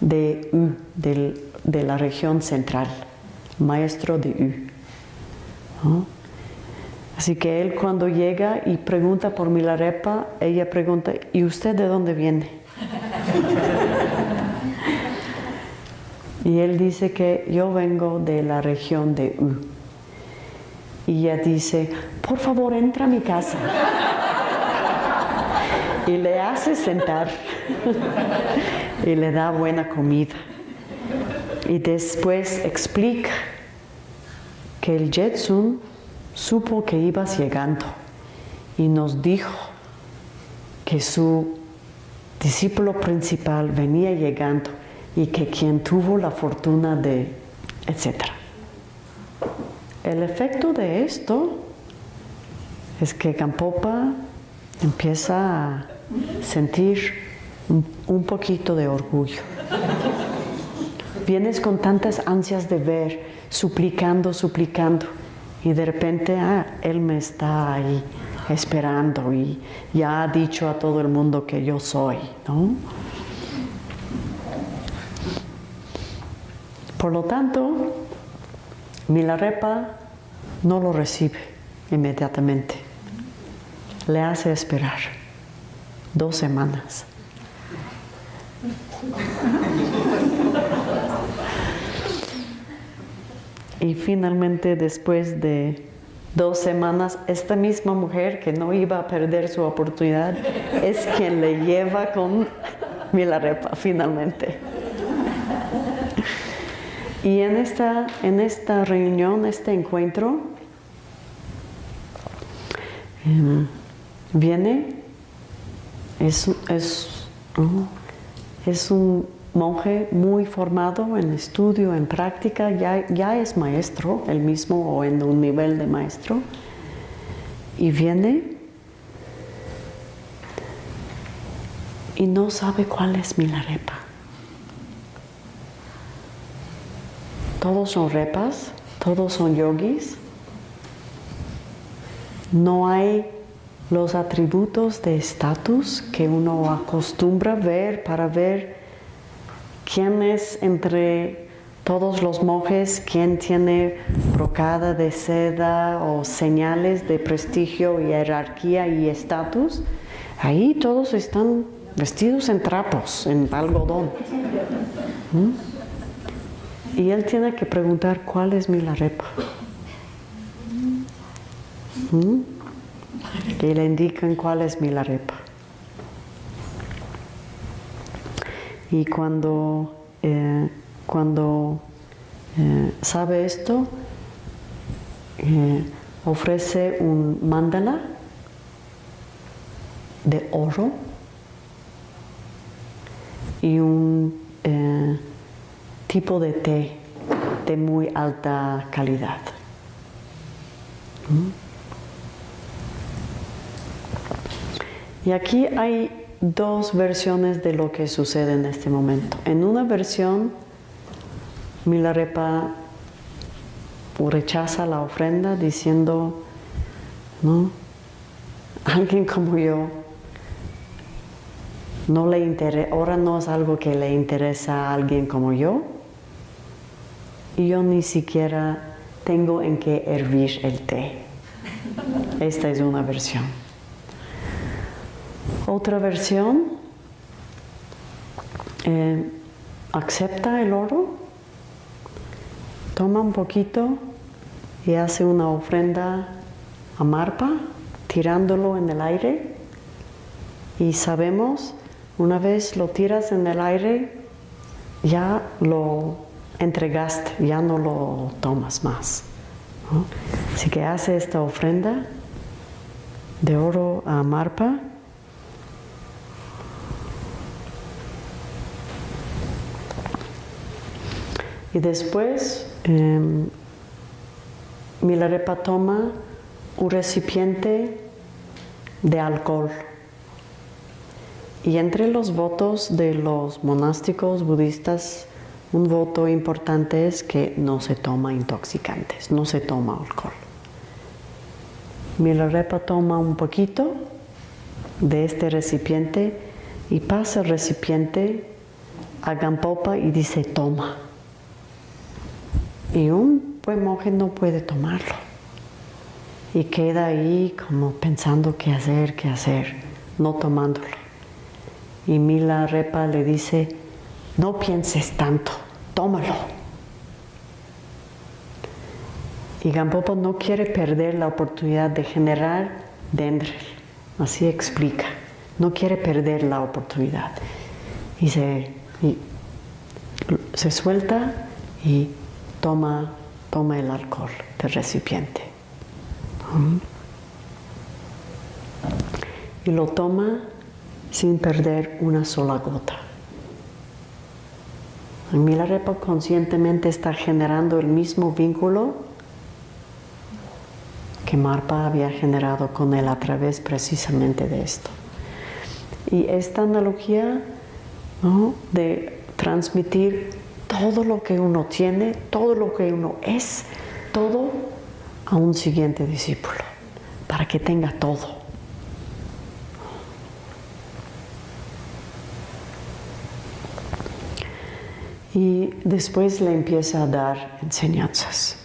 Speaker 1: de U, de la región central, maestro de U. Así que él cuando llega y pregunta por Milarepa, ella pregunta, ¿y usted de dónde viene? y él dice que yo vengo de la región de U. Y ella dice, por favor, entra a mi casa. y le hace sentar y le da buena comida. Y después explica que el Jetsun supo que ibas llegando y nos dijo que su discípulo principal venía llegando y que quien tuvo la fortuna de, etc. El efecto de esto es que Campopa empieza a sentir un poquito de orgullo. Vienes con tantas ansias de ver, suplicando, suplicando, y de repente, ah, Él me está ahí esperando y ya ha dicho a todo el mundo que yo soy, ¿no? Por lo tanto, Milarepa no lo recibe inmediatamente. Le hace esperar dos semanas. Y finalmente, después de dos semanas, esta misma mujer que no iba a perder su oportunidad es quien le lleva con Milarepa finalmente. Y en esta, en esta reunión, este encuentro, em, viene, es, es, es un monje muy formado en estudio, en práctica, ya, ya es maestro, el mismo o en un nivel de maestro, y viene y no sabe cuál es Milarepa. Todos son repas, todos son yogis. No hay los atributos de estatus que uno acostumbra ver para ver quién es entre todos los monjes, quién tiene brocada de seda o señales de prestigio, jerarquía y estatus. Ahí todos están vestidos en trapos, en algodón. ¿Mm? Y él tiene que preguntar cuál es mi larepa. ¿Mm? Le indican cuál es mi larepa. Y cuando, eh, cuando eh, sabe esto, eh, ofrece un mandala de oro y un tipo de té de muy alta calidad. ¿Mm? Y aquí hay dos versiones de lo que sucede en este momento. En una versión, Milarepa rechaza la ofrenda diciendo, ¿no? Alguien como yo no le interesa, ahora no es algo que le interesa a alguien como yo y yo ni siquiera tengo en qué hervir el té. Esta es una versión. Otra versión, eh, acepta el oro, toma un poquito y hace una ofrenda a Marpa, tirándolo en el aire. Y sabemos, una vez lo tiras en el aire, ya lo entregaste, ya no lo tomas más. Así que hace esta ofrenda de oro a Marpa Y después em, Milarepa toma un recipiente de alcohol. Y entre los votos de los monásticos budistas, un voto importante es que no se toma intoxicantes, no se toma alcohol. Milarepa toma un poquito de este recipiente y pasa el recipiente a Gampopa y dice toma y un buen monje no puede tomarlo. Y queda ahí como pensando qué hacer, qué hacer, no tomándolo. Y Mila Repa le dice, no pienses tanto, tómalo. Y Gampopo no quiere perder la oportunidad de generar Dendrel, así explica, no quiere perder la oportunidad. Y se, y se suelta y toma, toma el alcohol del recipiente. Y lo toma sin perder una sola gota. Milarepa conscientemente está generando el mismo vínculo que Marpa había generado con él a través precisamente de esto. Y esta analogía de transmitir todo lo que uno tiene, todo lo que uno es, todo a un siguiente discípulo, para que tenga todo. Y después le empieza a dar enseñanzas.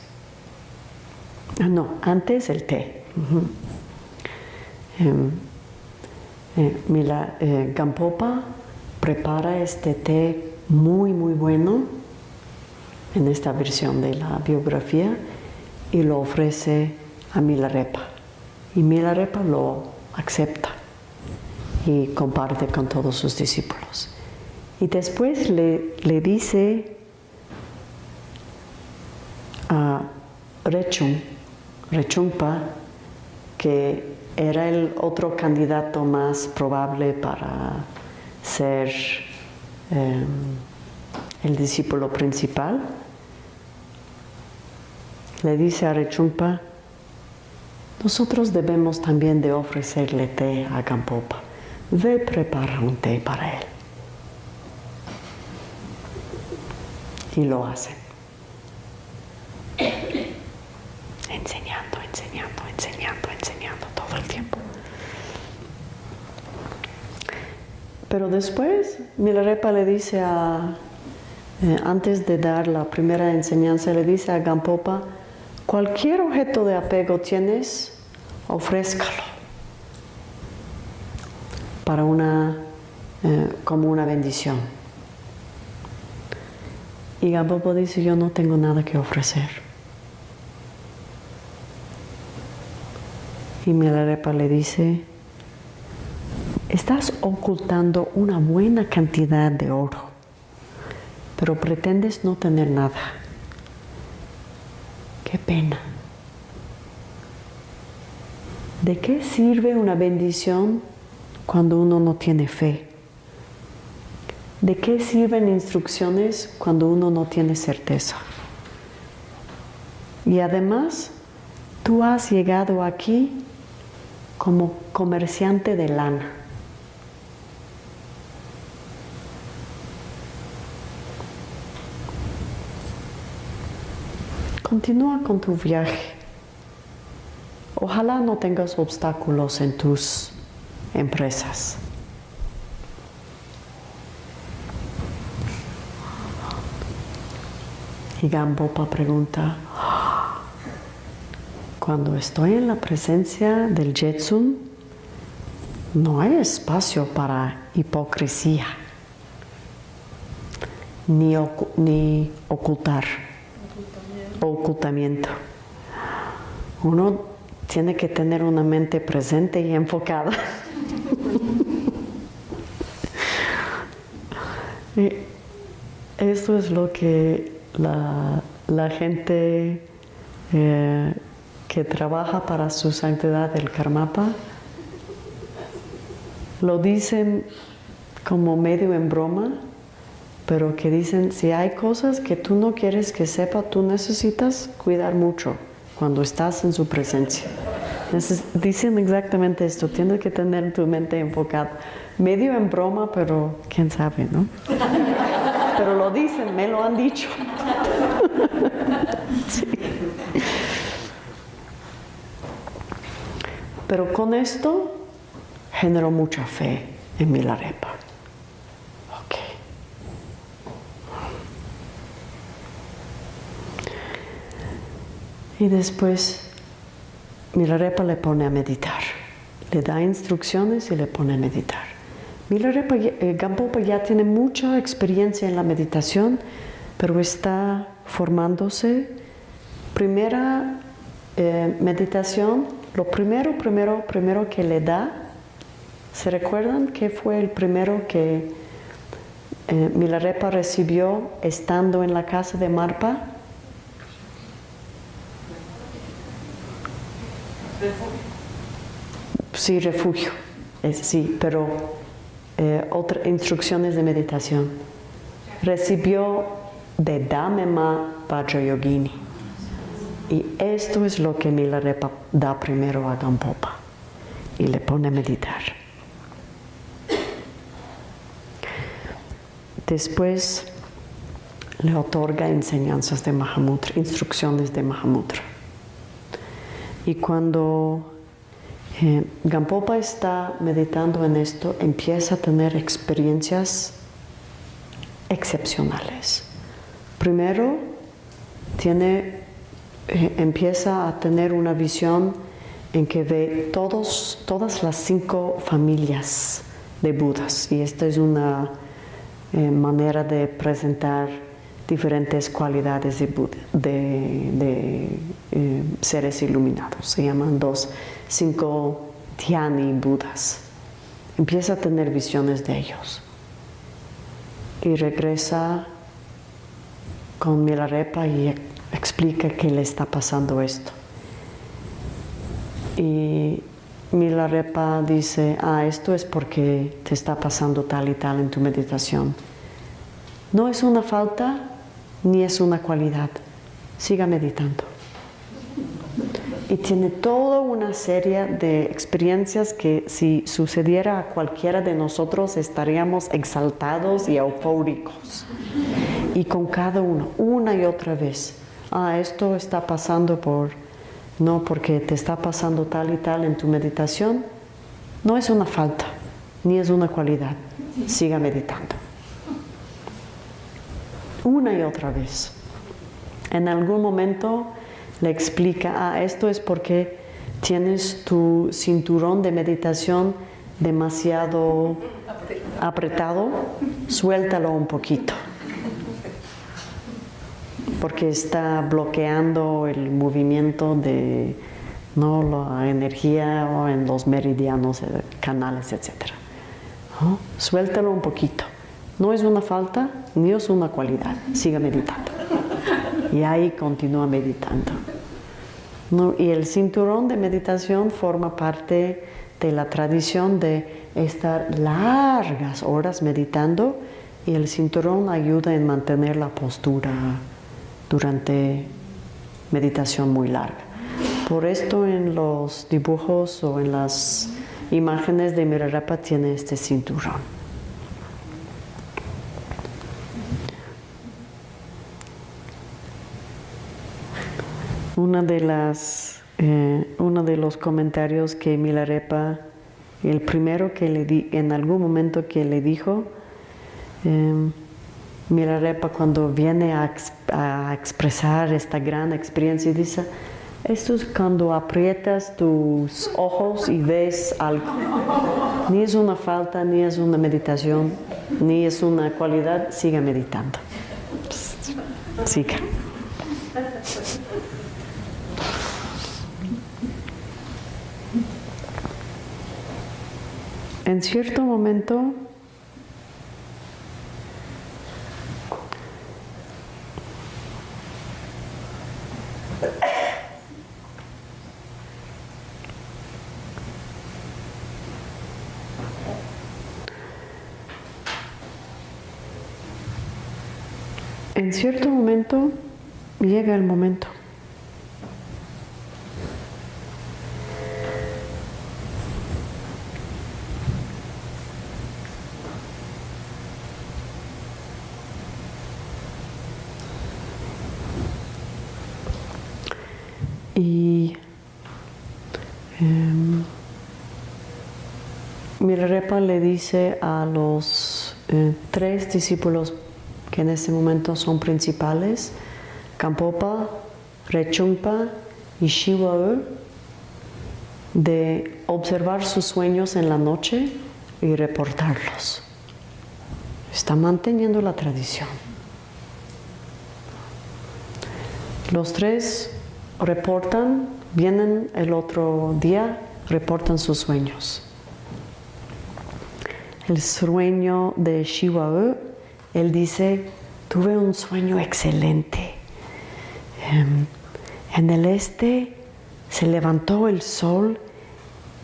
Speaker 2: Ah, no, antes el té. Em, eh, Mila eh, Gampopa prepara este té muy, muy bueno en esta versión de la biografía y lo ofrece a Milarepa. Y Milarepa lo acepta y comparte con todos sus discípulos. Y después le, le dice a Rechung, Rechungpa, que era el otro candidato más probable para ser em, el discípulo principal, le dice a Rechungpa, nosotros debemos también de ofrecerle té a Gampopa. Ve prepara un té para él. Y lo hacen. Enseñando, enseñando, enseñando, enseñando todo el tiempo. Pero después Milarepa le dice a, eh, antes de dar la primera enseñanza, le dice a Gampopa, cualquier objeto de apego tienes, ofrézcalo para una, eh, como una bendición. Y Gampopa dice, yo no tengo nada que ofrecer. Y Milarepa le dice, estás ocultando una buena cantidad de oro, pero pretendes no tener nada. Qué pena. ¿De qué sirve una bendición cuando uno no tiene fe? ¿De qué sirven instrucciones cuando uno no tiene certeza? Y además, tú has llegado aquí como comerciante de lana. Continúa con tu viaje. Ojalá no tengas obstáculos en tus empresas. Y Gambopa pregunta, cuando estoy en la presencia del Jetsun, no hay espacio para hipocresía, ni, ni ocultar, ocultamiento. Uno tiene que tener una mente presente y enfocada. Esto es lo que la, gente eh, que trabaja para su santidad del Karmapa, lo dicen como medio en broma, pero que dicen, si hay cosas que tú no quieres que sepa, tú necesitas cuidar mucho cuando estás en su presencia. dicen exactamente esto, tienes que tener tu mente enfocada. Medio en broma, pero quién sabe, ¿no? Pero lo dicen, me lo han dicho. sí. Pero con esto generó mucha fe en Milarepa. Ok. Y después Milarepa le pone a meditar. Le da instrucciones y le pone a meditar. Milarepa eh, Gampopa ya tiene mucha experiencia en la meditación, pero está formándose. Primera eh, meditación lo primero, primero, primero que le da, ¿se recuerdan qué fue el primero que eh, Milarepa recibió estando en la casa de Marpa? Sí, refugio, sí, pero eh, otras instrucciones de meditación. Recibió de Damema Vajrayogini. Y esto es lo que Milarepa da primero a Gampopa y le pone a meditar. Después le otorga enseñanzas de Mahamudra, instrucciones de Mahamudra. Y cuando eh, Gampopa está meditando en esto, empieza a tener experiencias excepcionales. Primero, tiene eh, empieza a tener una visión en que ve todas las cinco familias de Budas. Y esta es una eh, manera de presentar diferentes cualidades de, eh, seres iluminados. Se llaman dos, cinco Dhyani Budas. Empieza a tener visiones de ellos. Y regresa con Milarepa y explica que le está pasando esto. Y Milarepa dice, ah, esto es porque te está pasando tal y tal en tu meditación. No es una falta ni es una cualidad. Siga meditando. Y tiene toda una serie de experiencias que si sucediera a cualquiera de nosotros estaríamos exaltados y eufóricos. Y con cada uno, una y otra vez, ah, esto está pasando por, no porque te está pasando tal y tal en tu meditación, no es una falta, ni es una cualidad. Siga meditando. Una y otra vez. En algún momento le explica, ah, esto es porque tienes tu cinturón de meditación demasiado apretado, suéltalo un poquito porque está bloqueando el movimiento de ¿no? la energía en los meridianos, eh, canales, etc. Suéltalo un poquito. No es una falta ni es una cualidad. Siga meditando. Y ahí continúa meditando. Y el cinturón de meditación forma parte de la tradición de estar largas horas meditando y el cinturón ayuda en mantener la postura durante meditación muy larga. Por esto en los dibujos o en las imágenes de Milarepa tiene este cinturón. Una de las, eh, uno de los comentarios que Milarepa, el primero que le di, en algún momento que le dijo, eh, Milarepa cuando viene a, expresar esta gran experiencia dice, esto es cuando aprietas tus ojos y ves algo. Ni es una falta, ni es una meditación, ni es una cualidad, siga meditando. Siga. En cierto momento En cierto momento llega el momento. Y eh, Milarepa le dice a los eh, tres discípulos que en este momento son principales, Kampopa, Rechungpa y Shiwa, de observar sus sueños en la noche y reportarlos. Está manteniendo la tradición. Los tres reportan, vienen el otro día, reportan sus sueños. El sueño de Shiwa él dice, tuve un sueño excelente. Em, en el este se levantó el sol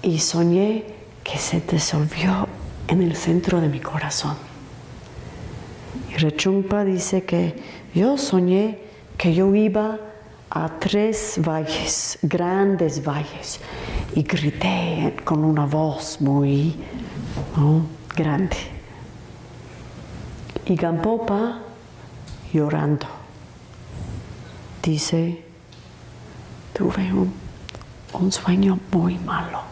Speaker 2: y soñé que se disolvió en el centro de mi corazón. Y Rechungpa dice que yo soñé que yo iba a tres valles, grandes valles, y grité con una voz muy grande. Y Gampopa, llorando, dice, tuve un, un sueño muy malo.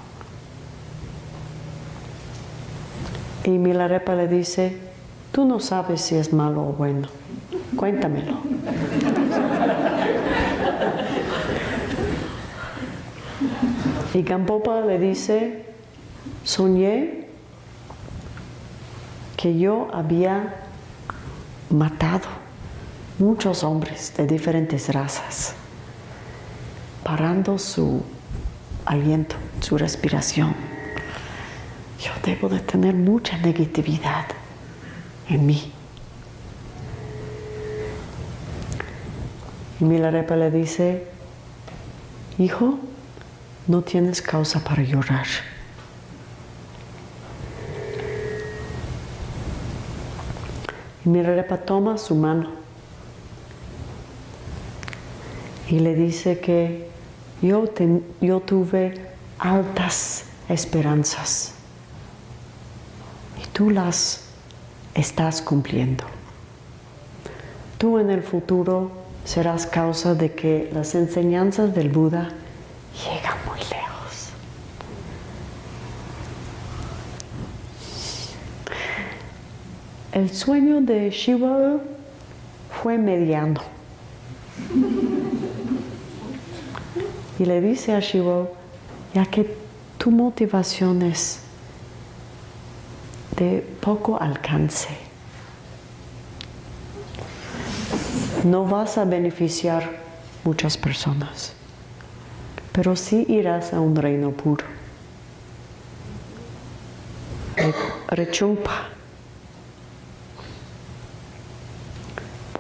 Speaker 2: Y Milarepa le dice, tú no sabes si es malo o bueno, cuéntamelo. Y Gampopa le dice, soñé que yo había matado muchos hombres de diferentes razas, parando su aliento, su respiración. Yo debo de tener mucha negatividad en mí. Y Milarepa le dice, hijo, no tienes causa para llorar. Y Milarepa toma su mano y le dice que yo, yo tuve altas esperanzas y tú las estás cumpliendo. Tú en el futuro serás causa de que las enseñanzas del Buda llegan muy lejos. El sueño de Shiva fue mediano. Y le dice a Shiva, ya que tu motivación es de poco alcance, no vas a beneficiar muchas personas, pero sí irás a un reino puro. Rechumpa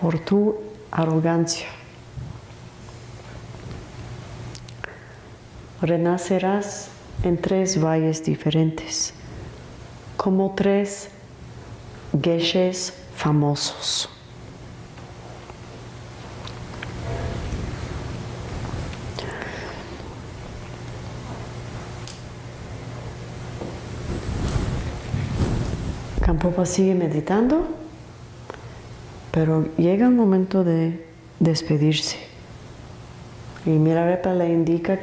Speaker 2: por tu arrogancia. Renacerás en tres valles diferentes, como tres geshes famosos. Campopa sigue meditando, pero llega el momento de despedirse. Y Mirarepa le indica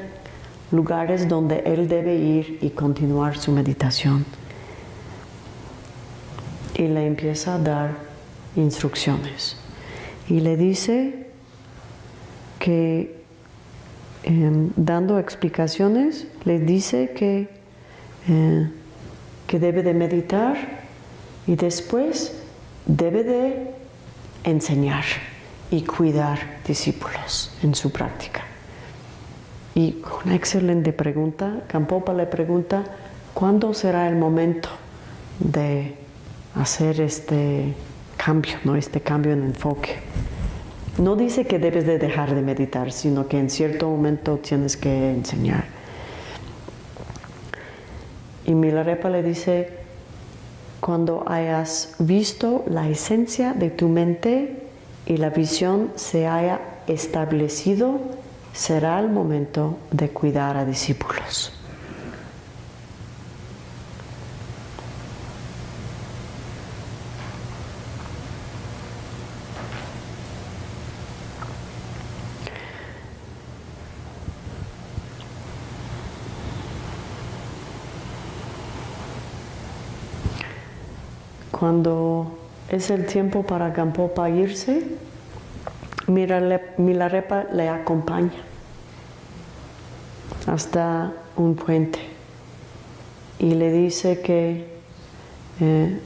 Speaker 2: lugares donde él debe ir y continuar su meditación. Y le empieza a dar instrucciones. Y le dice que, em, dando explicaciones, le dice que, eh, que debe de meditar y después debe de enseñar y cuidar discípulos en su práctica. Y una excelente pregunta, Campopa le pregunta, ¿cuándo será el momento de hacer este cambio, ¿no? este cambio en enfoque? No dice que debes de dejar de meditar, sino que en cierto momento tienes que enseñar. Y Milarepa le dice, cuando hayas visto la esencia de tu mente y la visión se haya establecido, será el momento de cuidar a discípulos. Cuando es el tiempo para Gampopa irse, Milarepa le acompaña hasta un puente y le dice que eh,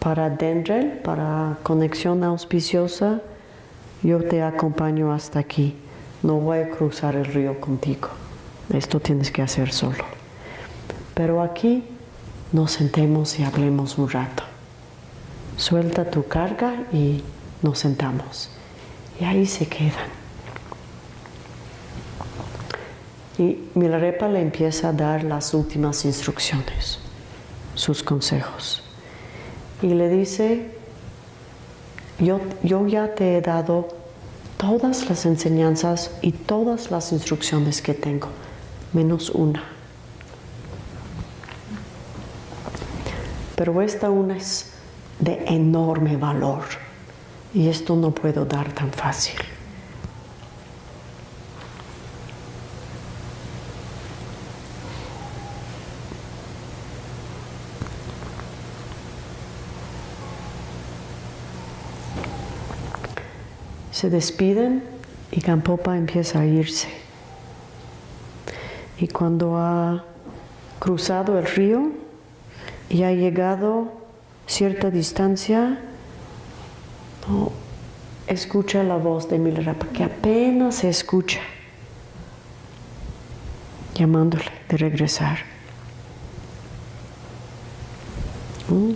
Speaker 2: para Dendrel, para conexión auspiciosa, yo te acompaño hasta aquí. No voy a cruzar el río contigo. Esto tienes que hacer solo. Pero aquí nos sentemos y hablemos un rato suelta tu carga y nos sentamos. Y ahí se quedan. Y Milarepa le empieza a dar las últimas instrucciones, sus consejos. Y le dice, yo, yo ya te he dado todas las enseñanzas y todas las instrucciones que tengo, menos una. Pero esta una es de enorme valor. Y esto no puedo dar tan fácil. Se despiden y Campopa empieza a irse. Y cuando ha cruzado el río y ha llegado cierta distancia, escucha la voz de Milarepa, que apenas se escucha, llamándole de regresar. ¿Mm?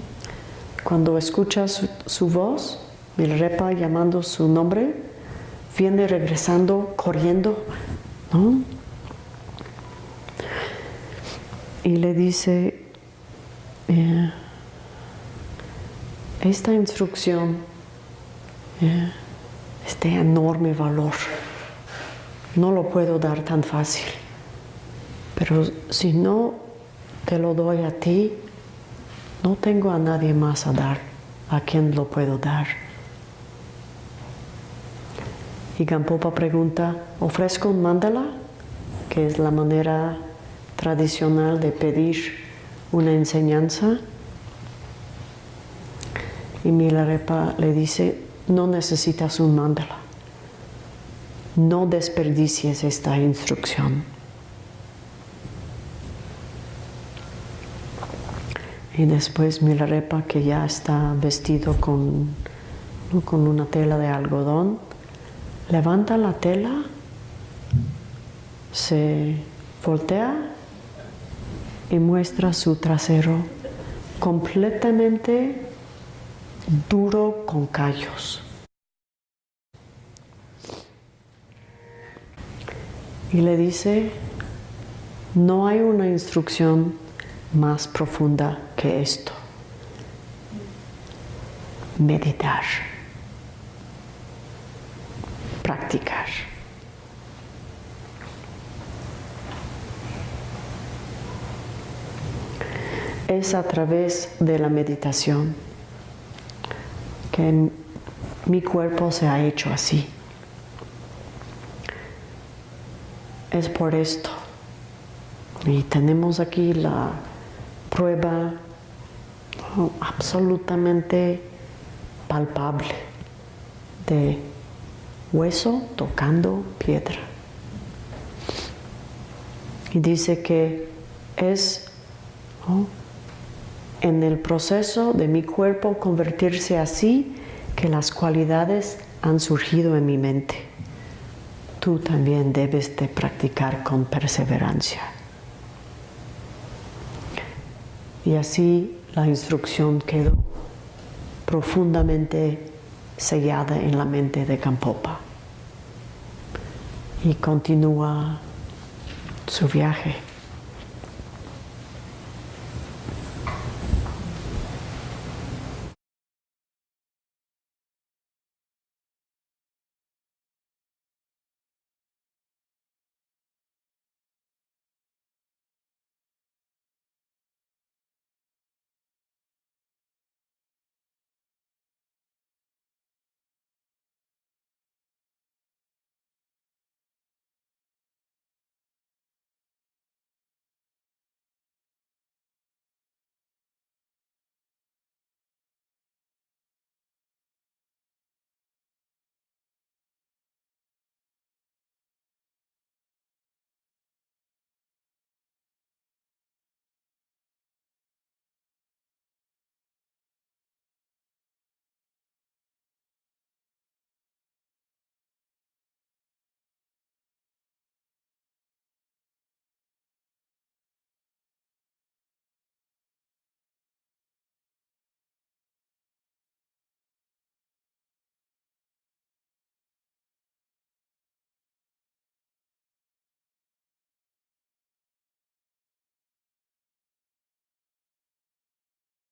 Speaker 2: Cuando escucha su, voz, Milarepa llamando su nombre, viene regresando, corriendo. Y le dice, eh, esta instrucción eh, es de enorme valor, no lo puedo dar tan fácil, pero si no te lo doy a ti, no tengo a nadie más a dar, a quien lo puedo dar. Y Gampopa pregunta, ¿ofrezco un mandala? Que es la manera tradicional de pedir una enseñanza. Y Milarepa le dice, no necesitas un mandala. No desperdicies esta instrucción. Y después Milarepa, que ya está vestido con, con una tela de algodón, levanta la tela, se voltea y muestra su trasero completamente duro con callos. Y le dice, no hay una instrucción más profunda que esto. Meditar. Practicar. Es a través de la meditación que mi cuerpo se ha hecho así. Es por esto. Y tenemos aquí la prueba absolutamente palpable de hueso tocando piedra. Y dice que es en el proceso de mi cuerpo convertirse así que las cualidades han surgido en mi mente. Tú también debes de practicar con perseverancia. Y así la instrucción quedó profundamente sellada en la mente de Campopa. Y continúa su viaje.